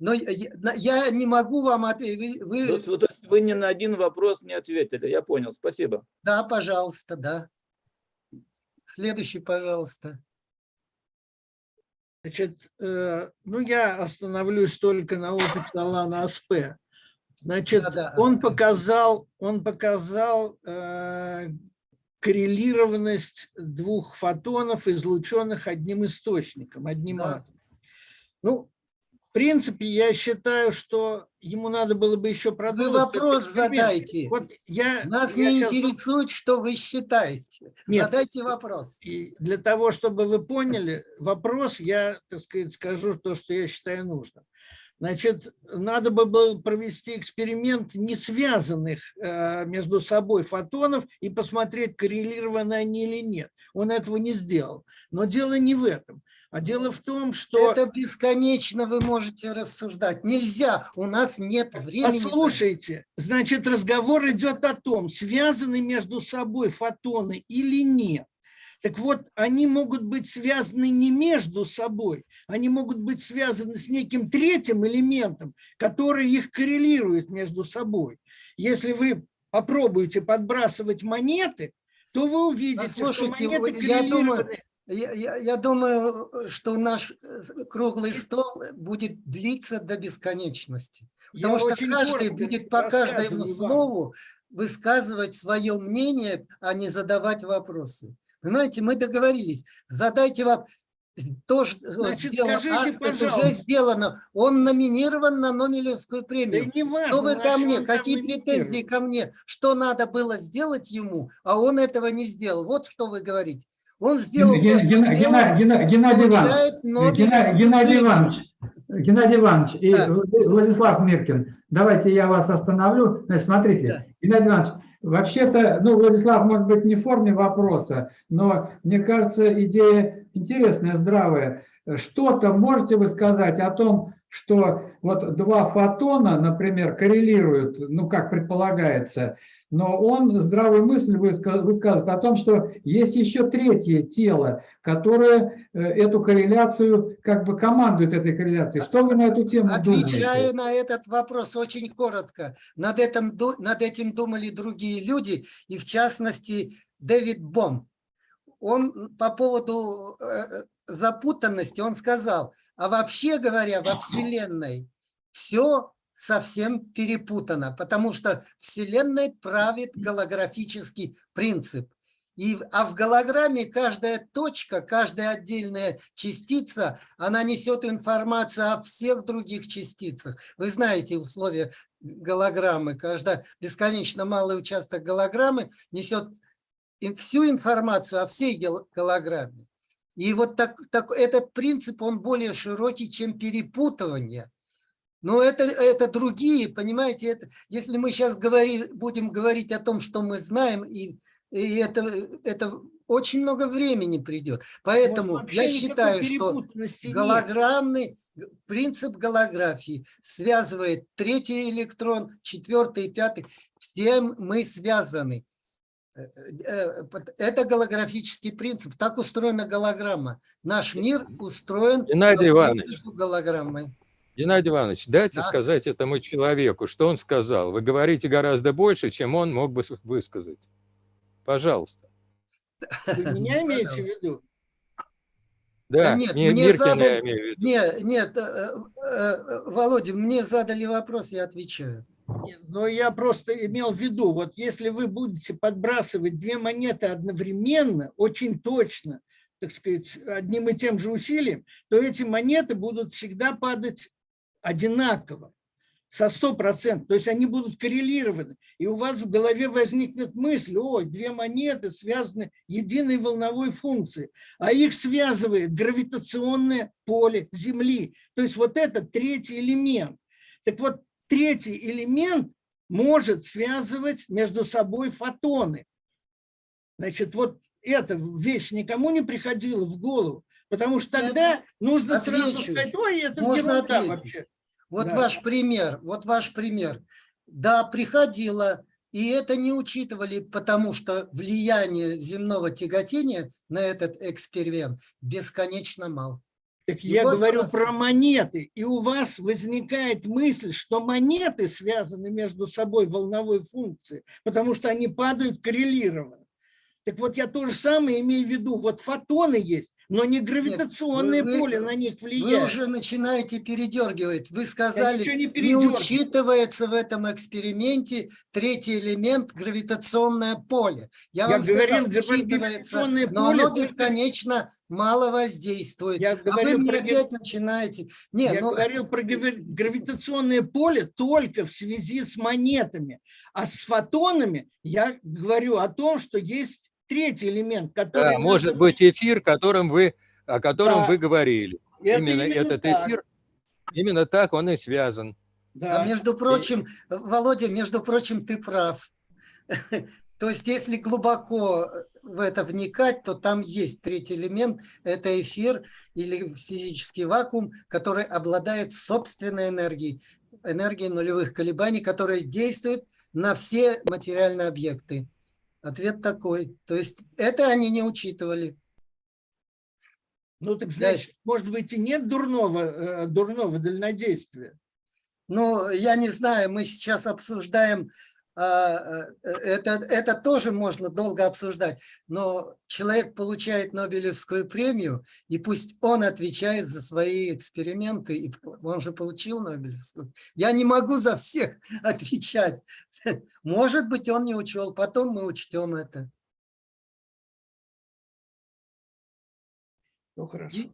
Но я, я не могу вам ответить. Вы, То есть, вот, то есть вы ни на один вопрос не ответили. Я понял, спасибо. Да, пожалуйста, да. Следующий, пожалуйста. Значит, э, ну я остановлюсь только на опыте Алана Аспе. Значит, Да-да, он Аспе. показал, он показал э, коррелированность двух фотонов, излученных одним источником, одним Да. атомом. Ну, в принципе, я считаю, что ему надо было бы еще продолжить. этот вопрос задайте. Вот я, Нас я не тут- интересует, что вы считаете. Нет. Задайте вопрос. И для того, чтобы вы поняли вопрос, я, так сказать, скажу то, что я считаю нужным. Значит, надо бы было провести эксперимент не связанных э, между собой фотонов и посмотреть, коррелированы они или нет. Он этого не сделал. Но дело не в этом. А дело в том, что... Это бесконечно вы можете рассуждать. Нельзя, у нас нет времени. Послушайте, значит, разговор идет о том, связаны между собой фотоны или нет. Так вот, они могут быть связаны не между собой, они могут быть связаны с неким третьим элементом, который их коррелирует между собой. Если вы попробуете подбрасывать монеты, то вы увидите, Послушайте, что монеты я думаю, я, я- я думаю, что наш э, круглый стол будет длиться до бесконечности. Потому Я что каждый будет по каждому слову высказывать свое мнение, а не задавать вопросы. Понимаете, мы договорились. Задайте вам то, что Значит, сделал скажите, Аспект, уже сделано. Он номинирован на Нобелевскую Да премию. не важно, Что вы ко мне? Какие претензии ко мне? Что надо было сделать ему, а он этого не сделал? Вот что вы говорите. Он сделал то, Ген- Гена- сделал, Гена- Гена- Геннадий Иванович, Нобелевскую Геннадий премию. Иванович, Геннадий Иванович и Да. Владислав Миркин, давайте я вас остановлю. Значит, смотрите, Да. Геннадий Иванович, вообще-то, ну, Владислав, может быть, не в форме вопроса, но мне кажется, идея интересная, здравая. Что-то можете вы сказать о том, что вот два фотона, например, коррелируют, ну, как предполагается, но он здравую мысль выска- высказывает о том, что есть еще третье тело, которое э, эту корреляцию, как бы командует этой корреляцией. Что вы на эту тему Отвечая думаете? на этот вопрос очень коротко, над этим, над этим думали другие люди, и в частности Дэвид Бом. Он по поводу э, запутанности, он сказал, а вообще говоря, во Вселенной все совсем перепутано, потому что Вселенной правит голографический принцип. И, а в голограмме каждая точка, каждая отдельная частица, она несет информацию о всех других частицах. Вы знаете условия голограммы. Когда бесконечно малый участок голограммы несет всю информацию о всей голограмме. И вот так, так, этот принцип, он более широкий, чем перепутывание. Но это, это другие, понимаете, это, если мы сейчас говори, будем говорить о том, что мы знаем, и, и это, это очень много времени придет. Поэтому Вот я считаю, что нет. голограммный г- принцип голографии связывает третий электрон, четвертый и пятый. Все мы связаны. Э, э, пот- Это голографический принцип. Так устроена голограмма. Наш мир устроен Геннадий Иванович. голограммы. Геннадий Иванович, дайте Да. сказать этому человеку, что он сказал. Вы говорите гораздо больше, чем он мог бы высказать. Пожалуйста. Вы меня имеете в виду? Да, нет, не мне Миркина задали- я имею в виду. Нет, нет, э, э, Володя, мне задали вопрос, я отвечаю. Но я просто имел в виду, вот если вы будете подбрасывать две монеты одновременно, очень точно, так сказать, одним и тем же усилием, то эти монеты будут всегда падать одинаково, со 100%, то есть они будут коррелированы. И у вас в голове возникнет мысль, ой, две монеты связаны единой волновой функцией, а их связывает гравитационное поле Земли. То есть вот это третий элемент. Так вот, третий элемент может связывать между собой фотоны. Значит, вот эта вещь никому не приходила в голову, потому что тогда нужно сразу отвечу. сказать, ой, это Можно ответить. вообще. Вот Да. ваш пример, вот ваш пример. Да, приходило, и это не учитывали, потому что влияние земного тяготения на этот эксперимент бесконечно мало. Так И я вот говорю просто- про монеты, и у вас возникает мысль, что монеты связаны между собой волновой функцией, потому что они падают коррелированно. Так вот я то же самое имею в виду, вот фотоны есть, но не гравитационное вы- поле на них Вы влияет. уже начинаете передергивать. Вы сказали, не не, учитывается в этом эксперименте третий элемент гравитационное поле. Я, Я вам говорил, сказал, учитывается, поле но оно бесконечно мало воздействует. Я а вы мне про опять начинаете. Не, Я ну, говорил про грави- гравитационное поле только в связи с монетами. А с фотонами я говорю о том, что есть третий элемент, который... Да, может быть эфир, которым вы, о котором Да. вы говорили. Это именно, именно этот так. эфир, именно так он и связан. Да. А между прочим, Володя, между прочим, ты прав. То есть, если глубоко в это вникать, то там есть третий элемент – это эфир или физический вакуум, который обладает собственной энергией, энергией нулевых колебаний, которая действует на все материальные объекты. Ответ такой. То есть это они не учитывали. Ну, так значит, может быть, и нет дурного, э, дурного дальнодействия? Ну, я не знаю, мы сейчас обсуждаем это, это тоже можно долго обсуждать, но человек получает Нобелевскую премию, и пусть он отвечает за свои эксперименты, и он же получил Нобелевскую. Я не могу за всех отвечать. Может быть, он не учел, потом мы учтем это. Ну, хорошо. И,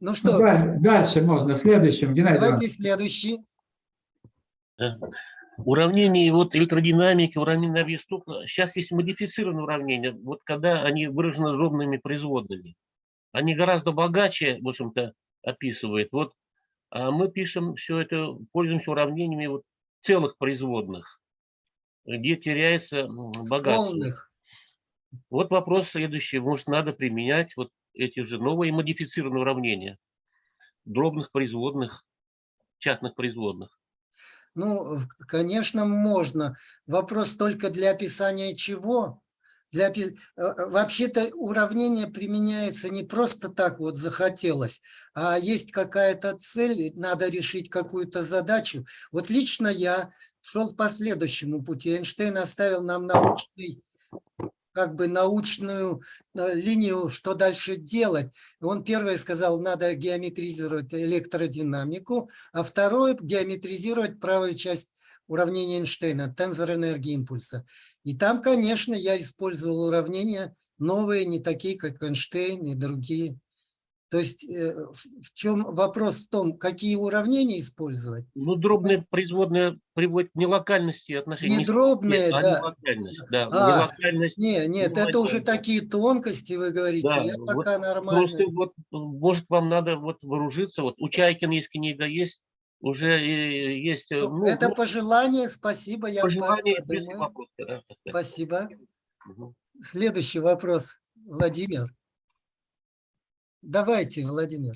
ну что? Ну, дальше можно, следующим. Геннадий Давайте Иванович. следующий. Уравнение вот электродинамики, уравнение объектов, сейчас есть модифицированные уравнения, вот когда они выражены ровными производными. Они гораздо богаче, в общем-то, описывают. Вот а мы пишем все это, пользуемся уравнениями вот целых производных, где теряется богатство. Полных. Вот вопрос следующий. Может, надо применять вот эти же новые модифицированные уравнения дробных производных, частных производных. Ну, конечно, можно. Вопрос только для описания чего? Для, э, э, Вообще-то уравнение применяется не просто так вот захотелось, а есть какая-то цель, надо решить какую-то задачу. Вот лично я шел по следующему пути. Эйнштейн оставил нам научный как бы научную э, линию, что дальше делать. Он первое сказал, надо геометризировать электродинамику, а второе геометризировать правую часть уравнения Эйнштейна, тензор энергии импульса. И там, конечно, я использовал уравнения новые, не такие, как Эйнштейн и другие. То есть э, в чем вопрос в том, какие уравнения использовать? Ну, дробные производные приводят к нелокальности отношений. Не дробные, нет, а да. Нелокальность, да. А, нелокальность, нет, нет, это уже такие тонкости, вы говорите, да, я вот пока нормально. Просто вот, может, вам надо вот вооружиться, вот у Чайкина есть книга, есть уже есть... Э, ну, ну, это ну, пожелание, спасибо, я пожелание, вопрос, да, Спасибо. Угу. Следующий вопрос, Владимир. Давайте, Владимир.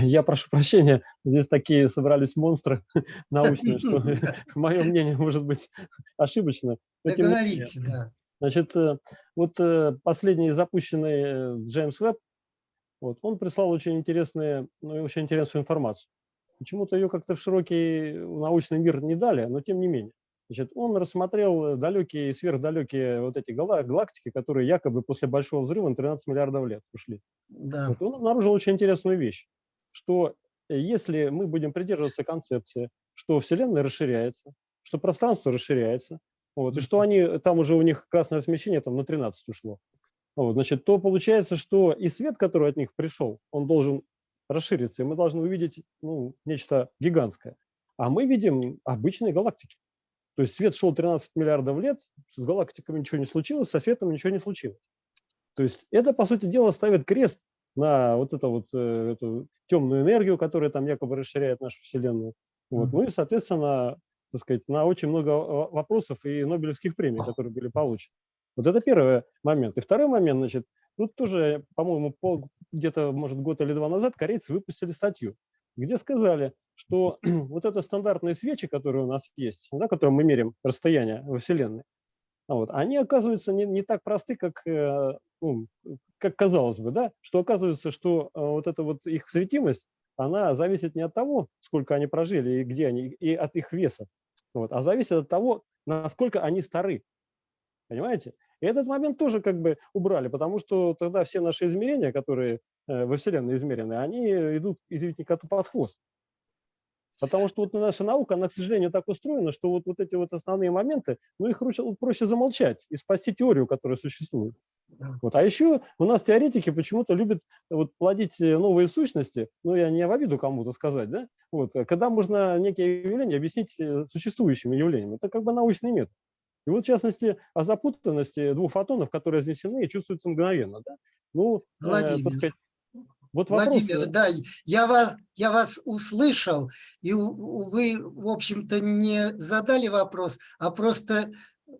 Я прошу прощения, здесь такие собрались монстры научные, что мое мнение может быть ошибочно. Договорите, да. Значит, э, вот э, последний запущенный э, Джеймс Веб, вот, он прислал очень интересную, ну, очень интересную информацию. Почему-то ее как-то в широкий научный мир не дали, но тем не менее. Значит, он рассмотрел далекие и сверхдалекие вот эти галактики, которые якобы после Большого взрыва на 13 миллиардов лет ушли. Да. Вот он обнаружил очень интересную вещь, что если мы будем придерживаться концепции, что Вселенная расширяется, что пространство расширяется, вот, и что они, там уже у них красное смещение там на 13 ушло, вот, значит, то получается, что и свет, который от них пришел, он должен расшириться, и мы должны увидеть ну, нечто гигантское. А мы видим обычные галактики. То есть свет шел 13 миллиардов лет, с галактиками ничего не случилось, со светом ничего не случилось. То есть это, по сути дела, ставит крест на вот эту вот э, эту темную энергию, которая там якобы расширяет нашу Вселенную. Вот. Ну и, соответственно, так сказать, на очень много вопросов и Нобелевских премий, которые были получены. Вот это первый момент. И второй момент, значит, тут тоже, по-моему, где-то, может, год или два назад корейцы выпустили статью, где сказали, что вот это стандартные свечи, которые у нас есть, да, которым мы меряем расстояние во Вселенной, а вот, они оказываются не, не так просты, как, э, ну, как казалось бы, да, что оказывается, что э, вот эта вот их светимость, она зависит не от того, сколько они прожили и где они, и от их веса, вот, а зависит от того, насколько они стары. Понимаете? И этот момент тоже как бы убрали, потому что тогда все наши измерения, которые э, во Вселенной измерены, они идут, извините, коту под хвост. Потому что вот наша наука, она, к сожалению, так устроена, что вот, вот эти вот основные моменты, ну, их проще, проще замолчать и спасти теорию, которая существует. Вот. А еще у нас теоретики почему-то любят вот, плодить э, новые сущности, ну, я не в обиду кому-то сказать, да, вот, э, когда можно некие явления объяснить э, существующими явлениями. Это как бы научный метод. И вот, в частности, о запутанности двух фотонов, которые разнесены, чувствуется мгновенно. Да? Ну, Владимир, э, сказать, Вот вопрос... Владимир, да, я вас, я вас услышал, и вы, в общем-то, не задали вопрос, а просто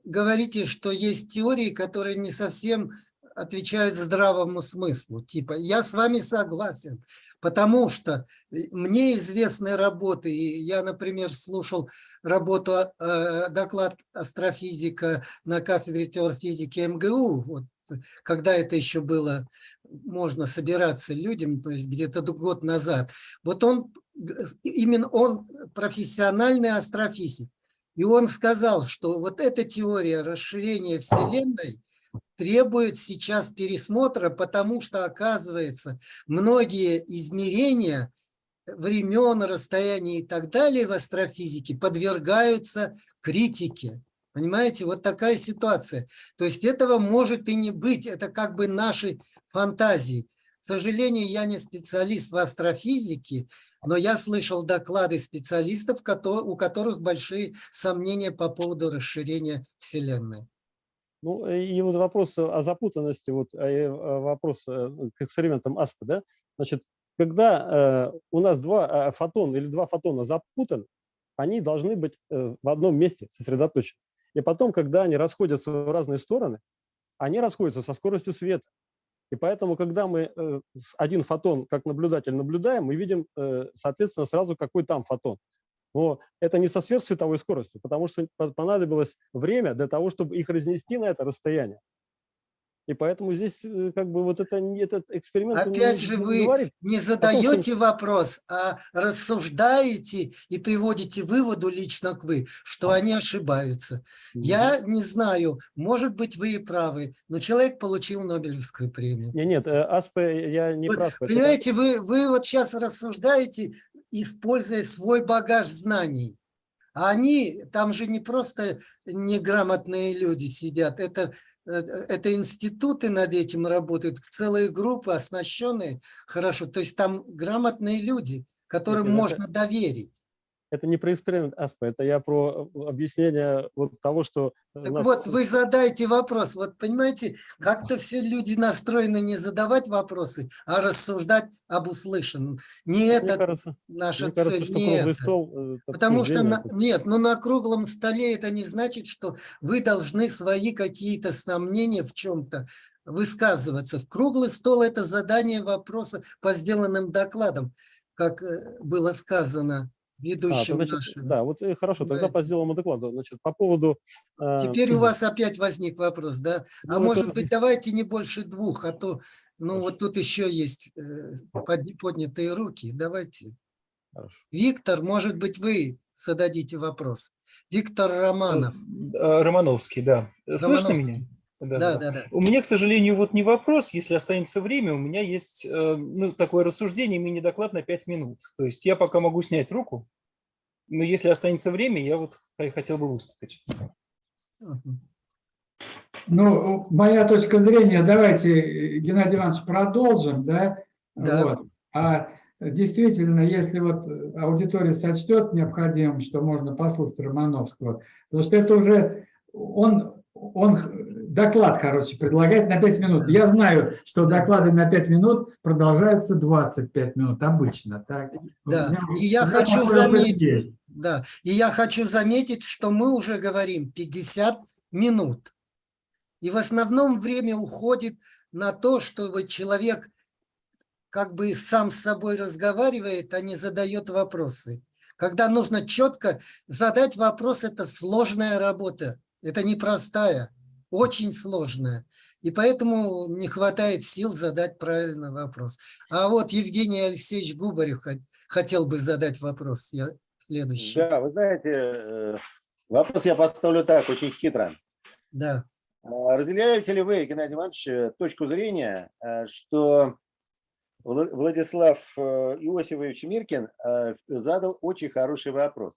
говорите, что есть теории, которые не совсем отвечают здравому смыслу. Типа, я с вами согласен, потому что мне известны работы, и я, например, слушал работу, э, доклад астрофизика на кафедре теорфизики МГУ, вот, когда это еще было можно собираться людям, то есть где-то год назад. Вот он, именно он профессиональный астрофизик. И он сказал, что вот эта теория расширения Вселенной требует сейчас пересмотра, потому что, оказывается, многие измерения времен, расстояний и так далее в астрофизике подвергаются критике. Понимаете, вот такая ситуация. То есть этого может и не быть, это как бы наши фантазии. К сожалению, я не специалист в астрофизике, но я слышал доклады специалистов, у которых большие сомнения по поводу расширения Вселенной. Ну и вот вопрос о запутанности, вот э, вопрос э, к экспериментам АСПа, да? Значит, когда э, у нас два фотона или два фотона запутаны, они должны быть в одном месте сосредоточены. И потом, когда они расходятся в разные стороны, они расходятся со скоростью света. И поэтому, когда мы э, один фотон как наблюдатель наблюдаем, мы видим, э, соответственно, сразу какой там фотон. Но это не со сверхсветовой скоростью, потому что понадобилось время для того, чтобы их разнести на это расстояние. И поэтому здесь э, как бы вот это, этот эксперимент... Опять же вы говорит, не задаете том, вопрос, а рассуждаете и приводите выводу лично к вы, что они ошибаются. Угу. Я не знаю, может быть вы и правы, но человек получил Нобелевскую премию. Нет, нет, э, АСП я не вы, прав. Понимаете, вы, вы вот сейчас рассуждаете, используя свой багаж знаний. А они, там же не просто неграмотные люди сидят, это Э, это институты над этим работают, целые группы, оснащенные хорошо. То есть там грамотные люди, которым это, можно доверить. Это не про эксперимент АСПА, это я про э, объяснение вот того, что... Так нас... вот, вы задайте вопрос. Вот понимаете, как-то все люди настроены не задавать вопросы, а рассуждать об услышанном. Не мне это кажется, наша мне цель. Кажется, не это. Стол, э, Потому что, на, нет, ну на круглом столе это не значит, что вы должны свои какие-то сомнения в чем-то высказываться. В круглый стол это задание вопроса по сделанным докладам, как э, было сказано ведущим а, значит, нашим. Да, вот и хорошо, тогда по сделанному докладу. Значит, по поводу... Э, Теперь у вас опять возник вопрос, да? А ну, может это... быть, давайте не больше двух, а то, ну хорошо. вот тут еще есть э, поднятые руки. Давайте. Хорошо. Виктор, может быть, вы зададите вопрос. Виктор Романов. Э, Романовский, да. Слышно Романовский. меня? Да, да, да, да. У меня, к сожалению, вот не вопрос, если останется время, у меня есть э, ну, такое рассуждение, мини-доклад на 5 минут. То есть я пока могу снять руку, но если останется время, я вот хотел бы выступить. Ну, моя точка зрения, давайте, Геннадий Иванович, продолжим, да? Да. Вот. А действительно, если вот аудитория сочтет необходимым, что можно послушать Романовского, потому что это уже, он, он доклад, короче, предлагает на 5 минут. Я знаю, что доклады на 5 минут продолжаются 25 минут обычно. Так? Да, и я хочу заметить, да, и я хочу заметить, что мы уже говорим 50 минут. И в основном время уходит на то, чтобы человек как бы сам с собой разговаривает, а не задает вопросы. Когда нужно четко задать вопрос, это сложная работа, это непростая очень сложная. И поэтому не хватает сил задать правильный вопрос. А вот Евгений Алексеевич Губарев хотел бы задать вопрос. Я следующий. Да, вы знаете, э, вопрос я поставлю так, очень хитро. Да. А разделяете ли вы, Геннадий Иванович, э, точку зрения, э, что Владислав Иосифович Миркин задал очень хороший вопрос?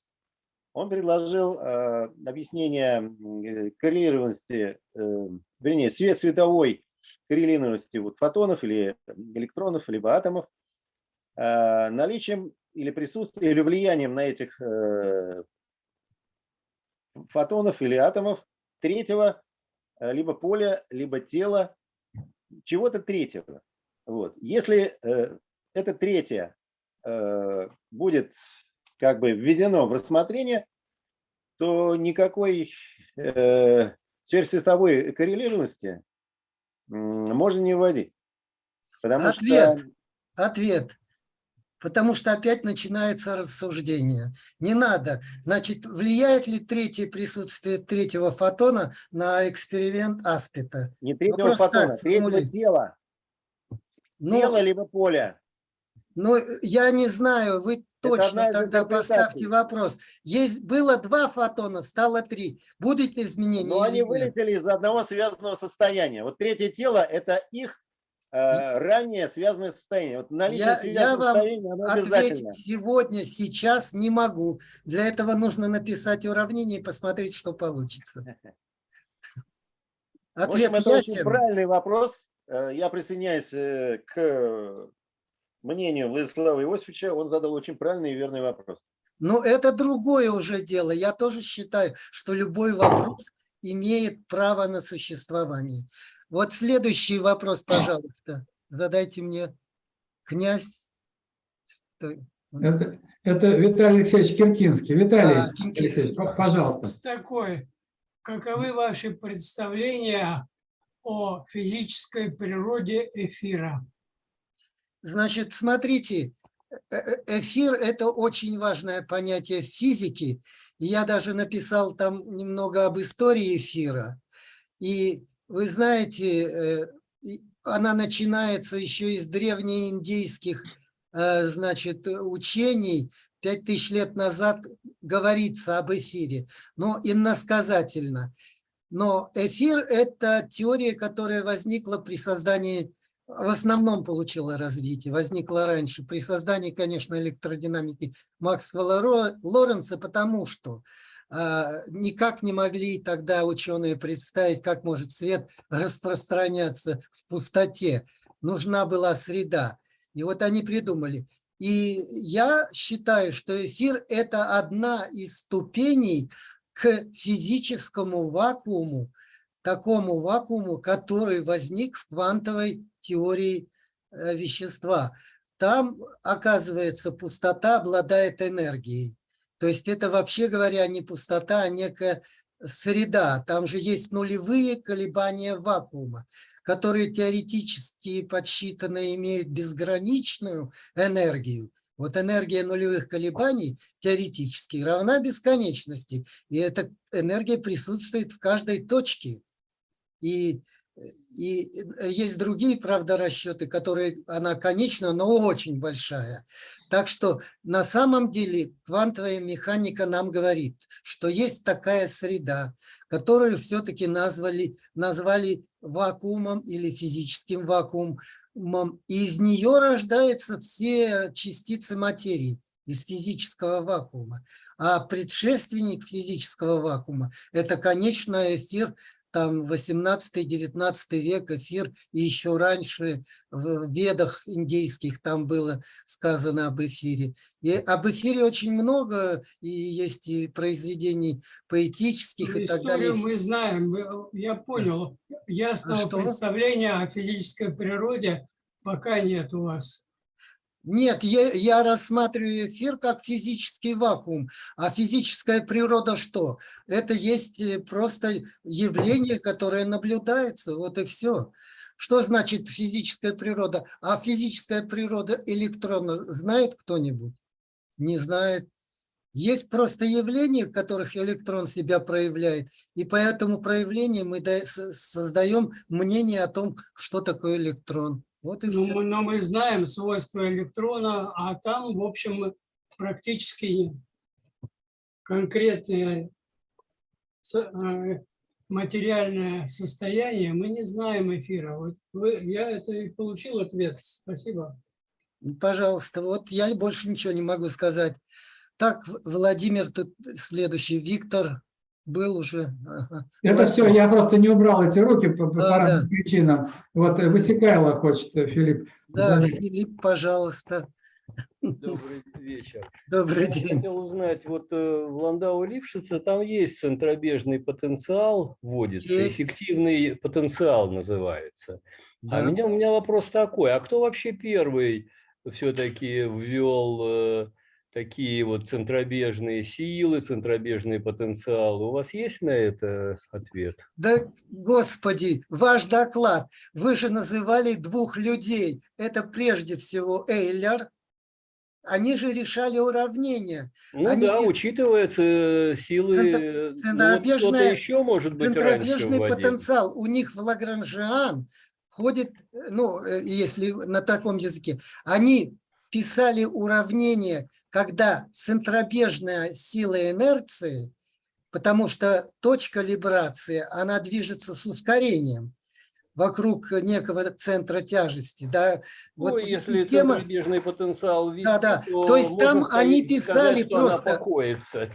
Он предложил э, объяснение э, коррелированности, э, вернее, свет световой коррелированности вот, фотонов или электронов, либо атомов, э, наличием или присутствием, или влиянием на этих э, фотонов или атомов третьего э, либо поля, либо тела, чего-то третьего. Вот. Если э, это третье э, будет как бы введено в рассмотрение, то никакой э, сверхсветовой коррелированности можно не вводить. Потому ответ, что... ответ. Потому что опять начинается рассуждение. Не надо. Значит, влияет ли третье присутствие третьего фотона на эксперимент Аспита? Не третьего Вопрос фотона, так, третьего тела. Но, Тело либо поле. Ну, я не знаю, вы точно тогда поставьте вопрос. Есть, было два фотона, стало три. Будет ли изменение? Но они вылетели из одного связанного состояния. Вот третье тело – это их э, ранее связанное состояние. Вот я, я вам ответить сегодня, сейчас не могу. Для этого нужно написать уравнение и посмотреть, что получится. Ответ В общем, это очень правильный вопрос. Э, я присоединяюсь э, к мнению Владислава Иосифовича, он задал очень правильный и верный вопрос. Но это другое уже дело. Я тоже считаю, что любой вопрос имеет право на существование. Вот следующий вопрос, пожалуйста. Задайте мне, князь. Это, это Виталий Алексеевич Киркинский. Виталий а, Алексеевич, пожалуйста. Такой, каковы ваши представления о физической природе эфира? Значит, смотрите, э, э, эфир – это очень важное понятие физики. Я даже написал там немного об истории эфира. И вы знаете, э, она начинается еще из древнеиндийских значит, учений. Пять тысяч лет назад говорится об эфире, но иносказательно. Но эфир – это теория, которая возникла при создании в основном получила развитие, возникла раньше при создании, конечно, электродинамики Максвелла Лоренца, потому что э, никак не могли тогда ученые представить, как может свет распространяться в пустоте. Нужна была среда. И вот они придумали. И я считаю, что эфир – это одна из ступеней к физическому вакууму, такому вакууму, который возник в квантовой теории э, вещества. Там, оказывается, пустота обладает энергией. То есть это, вообще говоря, не пустота, а некая среда. Там же есть нулевые колебания вакуума, которые теоретически подсчитаны имеют безграничную энергию. Вот энергия нулевых колебаний теоретически равна бесконечности. И эта энергия присутствует в каждой точке. И и э, есть другие, правда, расчеты, которые, она конечна, но очень большая. Так что на самом деле квантовая механика нам говорит, что есть такая среда, которую все-таки назвали, назвали вакуумом или физическим вакуумом. И из нее рождаются все частицы материи из физического вакуума. А предшественник физического вакуума – это конечный эфир там 18-19 век эфир, и еще раньше в ведах индейских там было сказано об эфире. И об эфире очень много, и есть и произведений поэтических ну, и так далее. мы знаем, я понял. Ясного а представления о физической природе пока нет у вас. Нет, я, я рассматриваю эфир как физический вакуум. А физическая природа что? Это есть э, просто явление, которое наблюдается. Вот и все. Что значит физическая природа? А физическая природа электрона знает кто-нибудь? Не знает. Есть просто явления, в которых электрон себя проявляет, и по этому проявлению мы создаем мнение о том, что такое электрон. Вот и но, все. Мы, но мы знаем свойства электрона, а там, в общем, практически конкретное э, материальное состояние, мы не знаем эфира. Вот вы, я это и получил ответ. Спасибо. Пожалуйста, вот я больше ничего не могу сказать. Так, Владимир, тут следующий, Виктор, был уже. Ага. Это вот. все, я просто не убрал эти руки по, да, по разным да. причинам. Вот э, Высекайло хочет, э, Филипп. Да, Задать. Филипп, пожалуйста. Добрый вечер. Добрый день. Я хотел узнать, вот э, в Ландау Лившице там есть центробежный потенциал, вводится, есть. эффективный потенциал называется. А да. А меня, у меня вопрос такой, а кто вообще первый все-таки ввел такие вот центробежные силы, центробежный потенциал. У вас есть на это ответ? Да, господи, ваш доклад. Вы же называли двух людей. Это прежде всего Эйлер. Они же решали уравнения. Ну Они да, пис... учитываются силы, Центр... центробежная, ну, вот еще может быть центробежный потенциал. У них в Лагранжиан ходит, ну, э, если на таком языке, они писали уравнения, когда центробежная сила инерции, потому что точка либрации, она движется с ускорением вокруг некого центра тяжести. Да? Ну, вот если система... центробежный потенциал видит, да, да. то, то есть там они писали сказать, просто...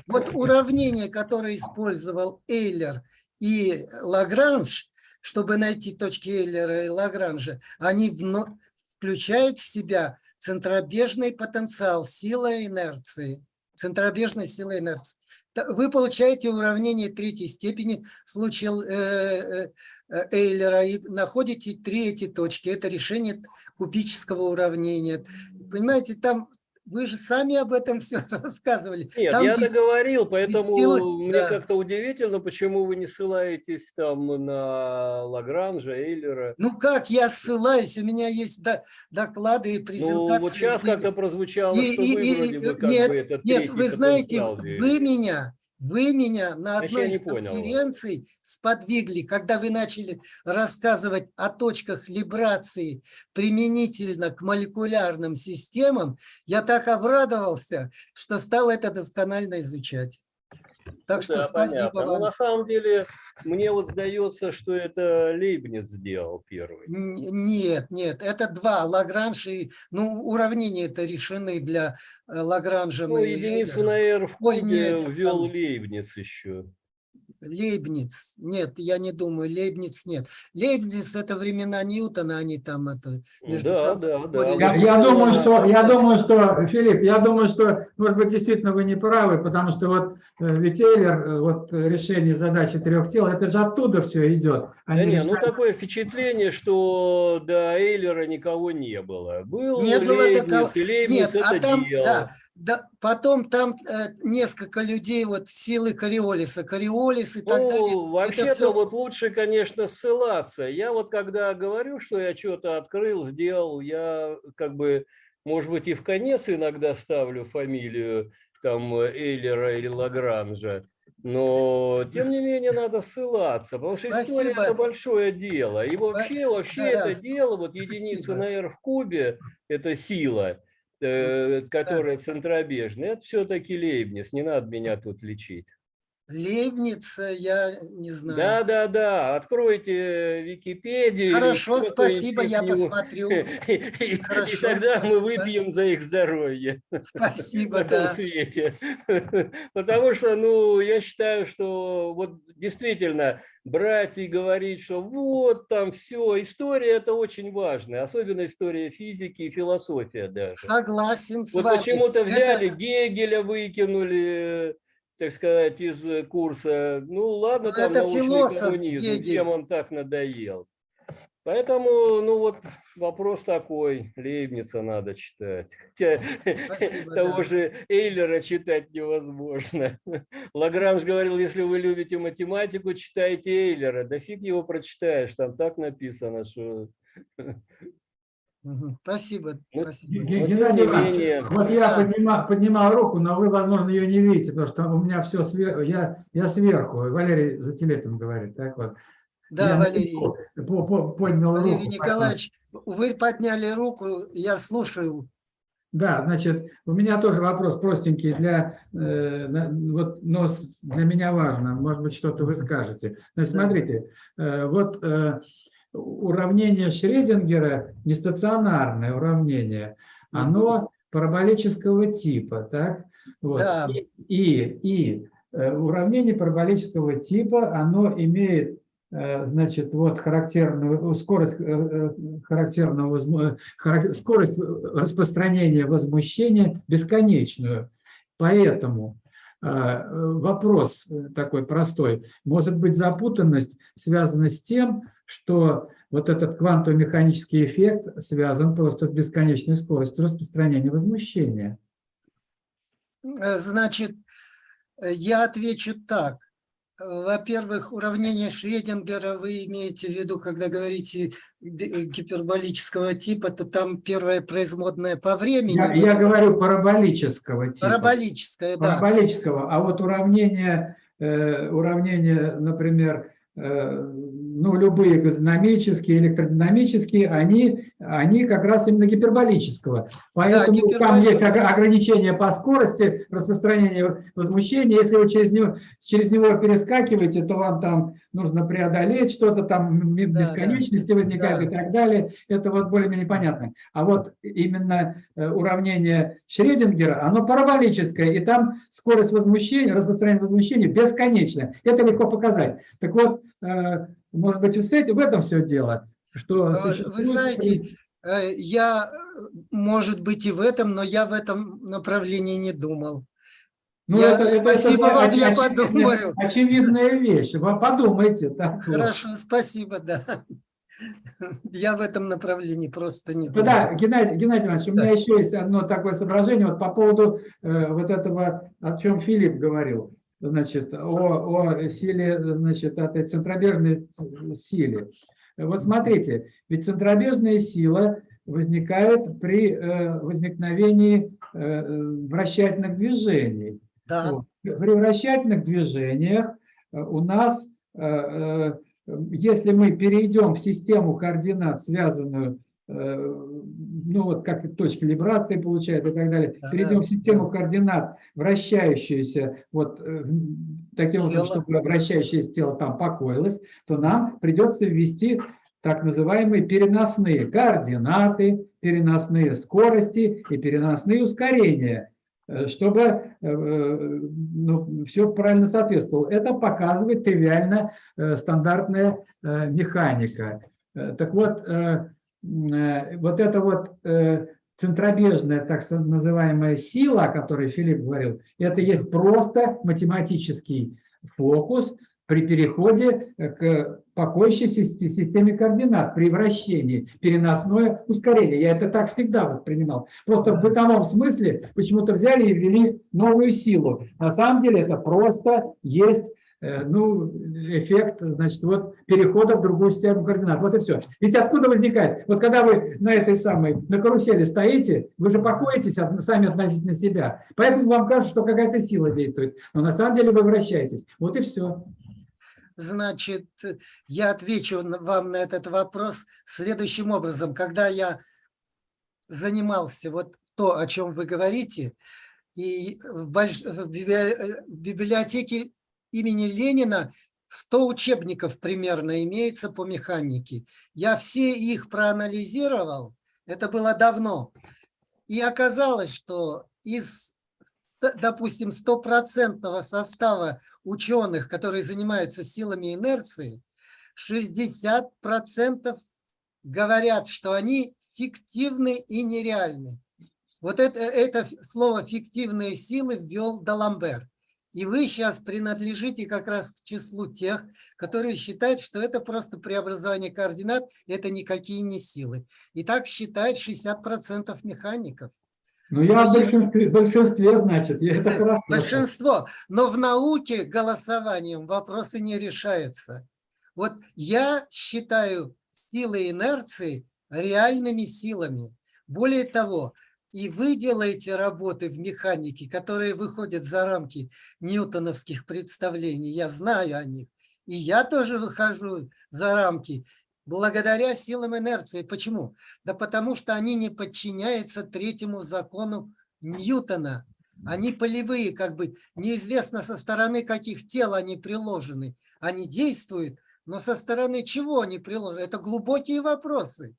Вот уравнение, которое использовал Эйлер и Лагранж, чтобы найти точки Эйлера и Лагранжа, они вно... включают в себя центробежный потенциал, сила инерции, центробежная сила инерции. Вы получаете уравнение третьей степени в случае э, э, Эйлера и находите три эти точки. Это решение кубического уравнения. Понимаете, там вы же сами об этом все рассказывали. Нет, там я без, договорил, поэтому без мне да. как-то удивительно, почему вы не ссылаетесь там на Лагранжа, Эйлера. Ну как я ссылаюсь? У меня есть до, доклады и презентации. Ну вот сейчас как-то прозвучало, и, что и, вы и, вроде бы как нет, бы этот Нет, вы знаете, вы меня вы меня на одной из конференций сподвигли, когда вы начали рассказывать о точках либрации применительно к молекулярным системам, я так обрадовался, что стал это досконально изучать. Так ну, что да, спасибо понятно. вам. Но на самом деле, мне вот сдается, что это Лейбниц сделал первый. Нет, нет, это два. Лагранж и... Ну, уравнения это решены для э, Лагранжа. Ну, единицу на R в ввел там... Лейбниц еще. Лейбниц. Нет, я не думаю, Лейбниц нет. Лейбниц это времена Ньютона, они там это между да, собой да, да. Я, я думаю, что, я думаю, что, Филипп, я думаю, что, может быть, действительно вы не правы, потому что вот э, ведь Эйлер, э, вот решение задачи трех тел, это же оттуда все идет. Они да решают... не, ну такое впечатление, что до Эйлера никого не было. Был не было Лейбниц, такого... Лейбниц Нет, это а там, делал. Да, да, потом там э, несколько людей, вот силы Кориолиса, Кориолис и так ну, далее. Вообще-то все... вот лучше, конечно, ссылаться. Я вот когда говорю, что я что-то открыл, сделал, я как бы, может быть, и в конец иногда ставлю фамилию там Эйлера или Лагранжа. Но, тем не менее, надо ссылаться, потому что Спасибо. история – это большое дело. И вообще, вообще это дело, вот единица на R в кубе – это сила – э, которая да. это все-таки Лейбниц, не надо меня тут лечить. Лейбниц, я не знаю. Да, да, да. Откройте Википедию. Хорошо, спасибо, я посмотрю. Хорошо, и тогда спасибо. мы выпьем за их здоровье. Спасибо, да. свете. Потому что, ну, я считаю, что вот действительно брать и говорить, что вот там все, история это очень важно, особенно история физики и философия даже. Согласен с вот вами. почему-то взяли это... Гегеля, выкинули, так сказать, из курса. Ну ладно, Но там это философ коммунизм, Гегель. всем он так надоел. Поэтому, ну вот вопрос такой, Лейбница надо читать. Хотя Спасибо, того да. же Эйлера читать невозможно. Лагранж говорил, если вы любите математику, читайте Эйлера. Да фиг его прочитаешь, там так написано, что... Спасибо. Ну, спасибо. Геннадий Иванович, вот я да. поднимал, поднимал руку, но вы, возможно, ее не видите, потому что у меня все сверху, я, я сверху, Валерий за телефоном говорит, так вот. Да, я Валерий, поднял Валерий руку, Николаевич, поэтому. вы подняли руку, я слушаю. Да, значит, у меня тоже вопрос простенький, для, э, вот, но для меня важно, может быть, что-то вы скажете. Значит, смотрите, э, вот э, уравнение Шредингера, нестационарное уравнение, оно параболического типа, так? Вот. Да. И, и, и э, уравнение параболического типа, оно имеет Э, значит, вот характерную скорость, э, э, характерного, скорость распространения возмущения бесконечную. Поэтому вопрос такой простой. Может быть, запутанность связана с тем, что вот этот квантово-механический эффект связан просто с бесконечной скоростью распространения возмущения. Э, значит, э, я отвечу так. Во-первых, уравнение Шредингера вы имеете в виду, когда говорите гиперболического типа, то там первое производное по времени. Я, я говорю параболического типа. Параболическое, да. Параболического. А вот уравнение, э, уравнение например, э, ну, любые газодинамические, электродинамические, они, они как раз именно гиперболического. Поэтому да, там есть ограничения по скорости распространения возмущения. Если вы через него, через него перескакиваете, то вам там нужно преодолеть что-то, там бесконечности да, возникают да. и так далее. Это вот более-менее понятно. А вот именно э, уравнение Шредингера, оно параболическое, и там скорость возмущения, распространения возмущения бесконечна. Это легко показать. Так вот, э, может быть, в этом все дело? Что Вы знаете, э, я, может быть, и в этом, но я в этом направлении не думал. Ну, я, это, это, спасибо это, вам, я подумаю. Очевидная вещь, вы подумайте. Так Хорошо, вот. спасибо, да. Я в этом направлении просто не думал. Да, Геннадий, Геннадий Иванович, у меня еще есть одно такое соображение вот по поводу э, вот этого, о чем Филипп говорил значит, о, о силе, значит, этой центробежной силе. Вот смотрите, ведь центробежная сила возникает при э, возникновении э, вращательных движений. Да. При вращательных движениях э, у нас, э, э, если мы перейдем в систему координат, связанную Э, ну вот как точка либрации получает и так далее, перейдем в систему координат, вращающуюся, вот э, таким образом, чтобы вращающееся тело там покоилось, то нам придется ввести так называемые переносные координаты, переносные скорости и переносные ускорения, э, чтобы ну, все правильно соответствовало. Это показывает тривиально стандартная механика. Так вот, Э, вот эта вот э, центробежная, так называемая сила, о которой Филипп говорил, это есть просто математический фокус при переходе к покоящейся системе координат, при вращении, переносное ускорение. Я это так всегда воспринимал. Просто в бытовом смысле почему-то взяли и ввели новую силу. На самом деле это просто есть Э, ну, эффект, значит, вот перехода в другую систему координат. Вот и все. Ведь откуда возникает? Вот когда вы на этой самой, на карусели стоите, вы же покоитесь сами относительно себя. Поэтому вам кажется, что какая-то сила действует. Но на самом деле вы вращаетесь. Вот и все. Значит, я отвечу вам на этот вопрос следующим образом. Когда я занимался вот то, о чем вы говорите, и в, больш... в библиотеке имени Ленина 100 учебников примерно имеется по механике. Я все их проанализировал, это было давно. И оказалось, что из, допустим, стопроцентного состава ученых, которые занимаются силами инерции, 60% говорят, что они фиктивны и нереальны. Вот это, это слово «фиктивные силы» ввел Даламбер. И вы сейчас принадлежите как раз к числу тех, которые считают, что это просто преобразование координат, это никакие не силы. И так считает 60% механиков. Ну, я в большинстве, большинстве, значит, это хорошо. Большинство. Но в науке голосованием вопросы не решаются. Вот я считаю силы инерции реальными силами. Более того, и вы делаете работы в механике, которые выходят за рамки ньютоновских представлений. Я знаю о них. И я тоже выхожу за рамки благодаря силам инерции. Почему? Да потому что они не подчиняются третьему закону Ньютона. Они полевые, как бы неизвестно со стороны каких тел они приложены. Они действуют, но со стороны чего они приложены? Это глубокие вопросы.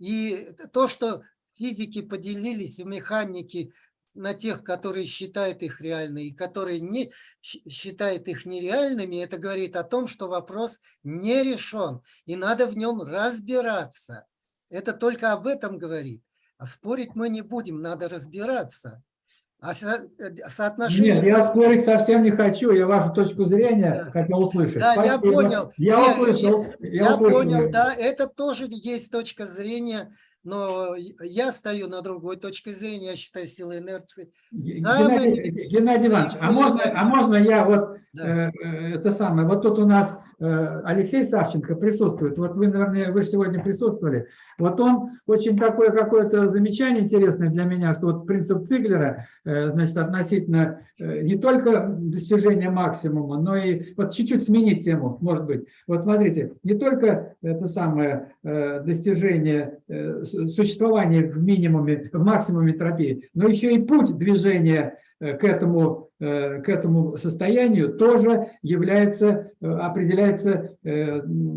И то, что физики поделились в механике на тех, которые считают их реальными и которые не считают их нереальными, это говорит о том, что вопрос не решен, и надо в нем разбираться. Это только об этом говорит. А спорить мы не будем, надо разбираться. А соотношение... Нет, я спорить совсем не хочу, я вашу точку зрения да. хотел услышать. Да, Спасибо. я понял. Я Нет, услышал. Я, я, я понял, да, это тоже есть точка зрения но я стою на другой точке зрения, я считаю силы инерции. Геннадий, Геннадий Иванович, а можно, а можно я вот да. э, это самое, вот тут у нас э, Алексей Савченко присутствует, вот вы, наверное, вы сегодня присутствовали, вот он очень такое какое-то замечание интересное для меня, что вот принцип Циглера, э, значит, относительно э, не только достижения максимума, но и вот чуть-чуть сменить тему, может быть. Вот смотрите, не только это самое э, достижение э, существование в минимуме, в максимуме энтропии, но еще и путь движения э, к этому, э, к этому состоянию тоже является, э, определяется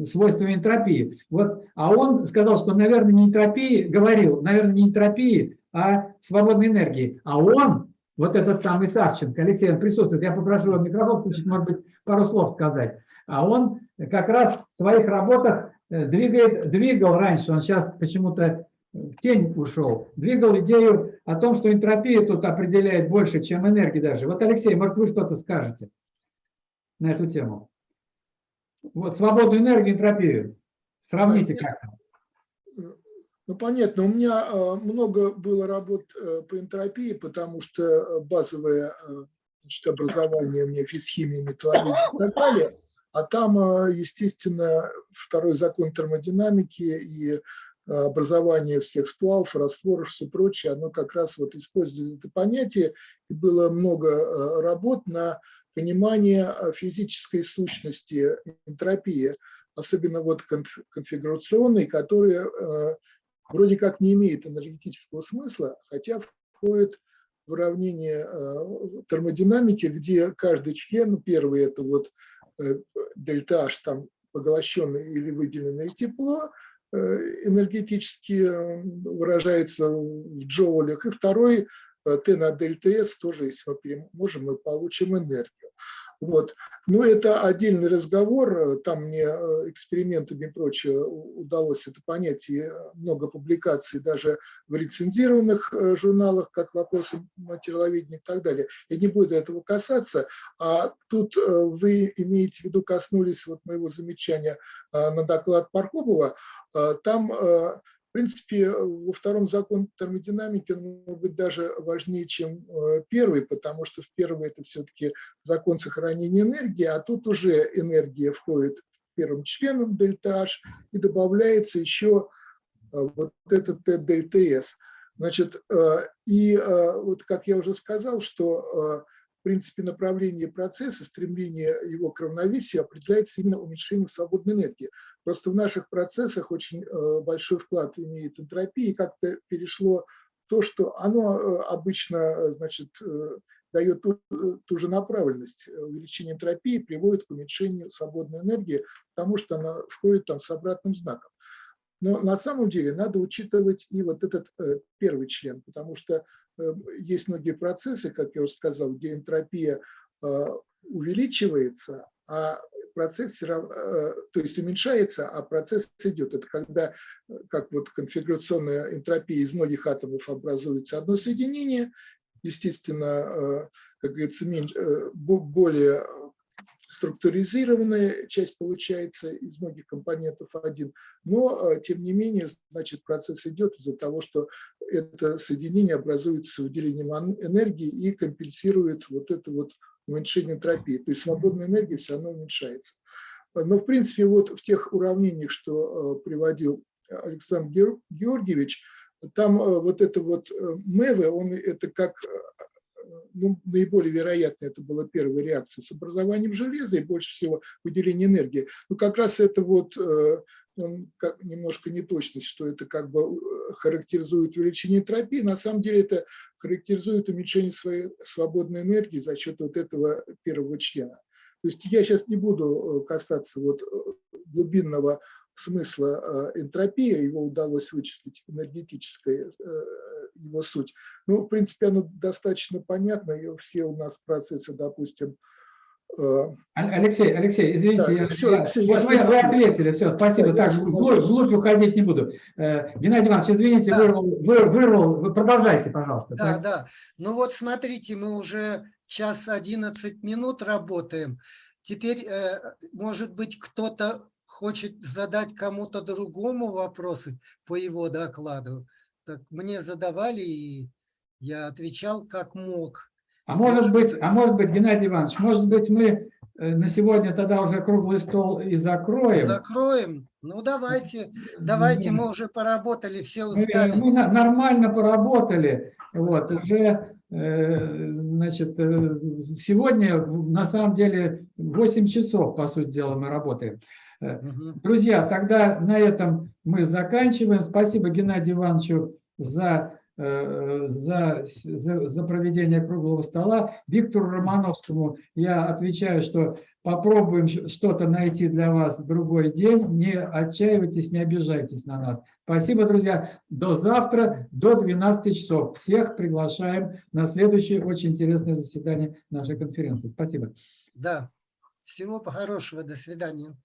свойствами энтропии. Вот, а он сказал, что, наверное, не энтропии, говорил, наверное, не энтропии, а свободной энергии. А он, вот этот самый Савченко, Алексей, он присутствует, я попрошу микрофон включить, может быть, пару слов сказать. А он как раз в своих работах двигает, двигал раньше, он сейчас почему-то в тень ушел, двигал идею о том, что энтропия тут определяет больше, чем энергия даже. Вот, Алексей, может, вы что-то скажете на эту тему? Вот свободную энергию, энтропию. Сравните как-то. Ну, понятно, у меня э, много было работ э, по энтропии, потому что э, базовое значит, образование у меня физхимия, металлургия и так далее. А там, естественно, второй закон термодинамики и образование всех сплавов, растворов, все прочее, оно как раз вот использует это понятие. И было много э, работ на понимание э, физической сущности энтропии, особенно вот конфигурационной, которая э, вроде как не имеет энергетического смысла, хотя входит в уравнение термодинамики, где каждый член, первый это вот дельта H, там поглощенное или выделенное тепло, энергетически э, выражается в джоулях. И второй, э, Т на дельта С, тоже, если мы переможем, мы получим энергию. Вот. Но это отдельный разговор, там мне экспериментами и прочее удалось это понять, и много публикаций даже в рецензированных журналах, как вопросы материаловедения и так далее. Я не буду этого касаться, а тут вы имеете в виду, коснулись вот моего замечания на доклад Пархомова, там принципе, во втором законе термодинамики он может быть даже важнее, чем э, первый, потому что в первый это все-таки закон сохранения энергии, а тут уже энергия входит первым членом дельта H и добавляется еще э, вот этот дельта S. Значит, э, и вот как я уже сказал, что принципе направление процесса, стремление его к равновесию определяется именно уменьшением свободной энергии. Просто в наших процессах очень э, большой вклад имеет энтропия, и как-то перешло то, что оно э, обычно э, значит, дает ту, ту же направленность. Увеличение энтропии приводит к уменьшению свободной энергии, потому что она входит там с обратным знаком. Но на самом деле надо учитывать и вот этот первый член, потому что есть многие процессы, как я уже сказал, где энтропия э, увеличивается, а процесс э, то есть уменьшается, а процесс идет. Это когда, э, как вот конфигурационная энтропия из многих атомов образуется одно соединение, естественно, как говорится, более структуризированная часть получается из многих компонентов один, но тем не менее, значит, процесс идет из-за того, что это соединение образуется с выделением энергии и компенсирует вот это вот уменьшение энтропии, то есть свободная энергия все равно уменьшается. Но, в принципе, вот в тех уравнениях, что э, приводил Александр Георгиевич, там э, вот это вот э, МЭВы, он это как ну, наиболее вероятно, это была первая реакция с образованием железа и больше всего выделение энергии. Ну, как раз это вот он как, немножко неточность, что это как бы э, характеризует увеличение энтропии. На самом деле это характеризует уменьшение своей свободной энергии за счет вот этого первого члена. То есть я сейчас не буду э, касаться вот э, глубинного смысла энтропии, его удалось вычислить энергетическая его суть. Ну, в принципе, оно достаточно понятно, и все у нас процессы, допустим, Алексей, Алексей, извините, Да, я, всё, я- вот я вы, ответили, все, спасибо. Да, так, вглубь, вглубь уходить не буду. Э, Геннадий Иванович, извините, Да. вырвал, вы- вырвал, вы продолжайте, пожалуйста. Да, так? да. Ну вот смотрите, мы уже час 11 минут работаем. Теперь, э, может быть, кто-то хочет задать кому-то другому вопросы по его докладу. Так мне задавали, и я отвечал как мог. А может быть, а может быть, Геннадий Иванович, может быть, мы э, на сегодня тогда уже круглый стол и закроем? Закроем? Ну давайте, давайте, мы уже поработали, все Мы, устали. мы на- нормально поработали. Вот, уже, э, значит, э, сегодня на самом деле 8 часов, по сути дела, мы работаем. Э. Друзья, тогда на этом мы заканчиваем. Спасибо Геннадию Ивановичу за, за, за, за проведение круглого стола. Виктору Романовскому я отвечаю, что попробуем что-то найти для вас в другой день. Не отчаивайтесь, не обижайтесь на нас. Спасибо, друзья. До завтра, до 12 часов. Всех приглашаем на следующее очень интересное заседание нашей конференции. Спасибо. Да, всего хорошего, до свидания.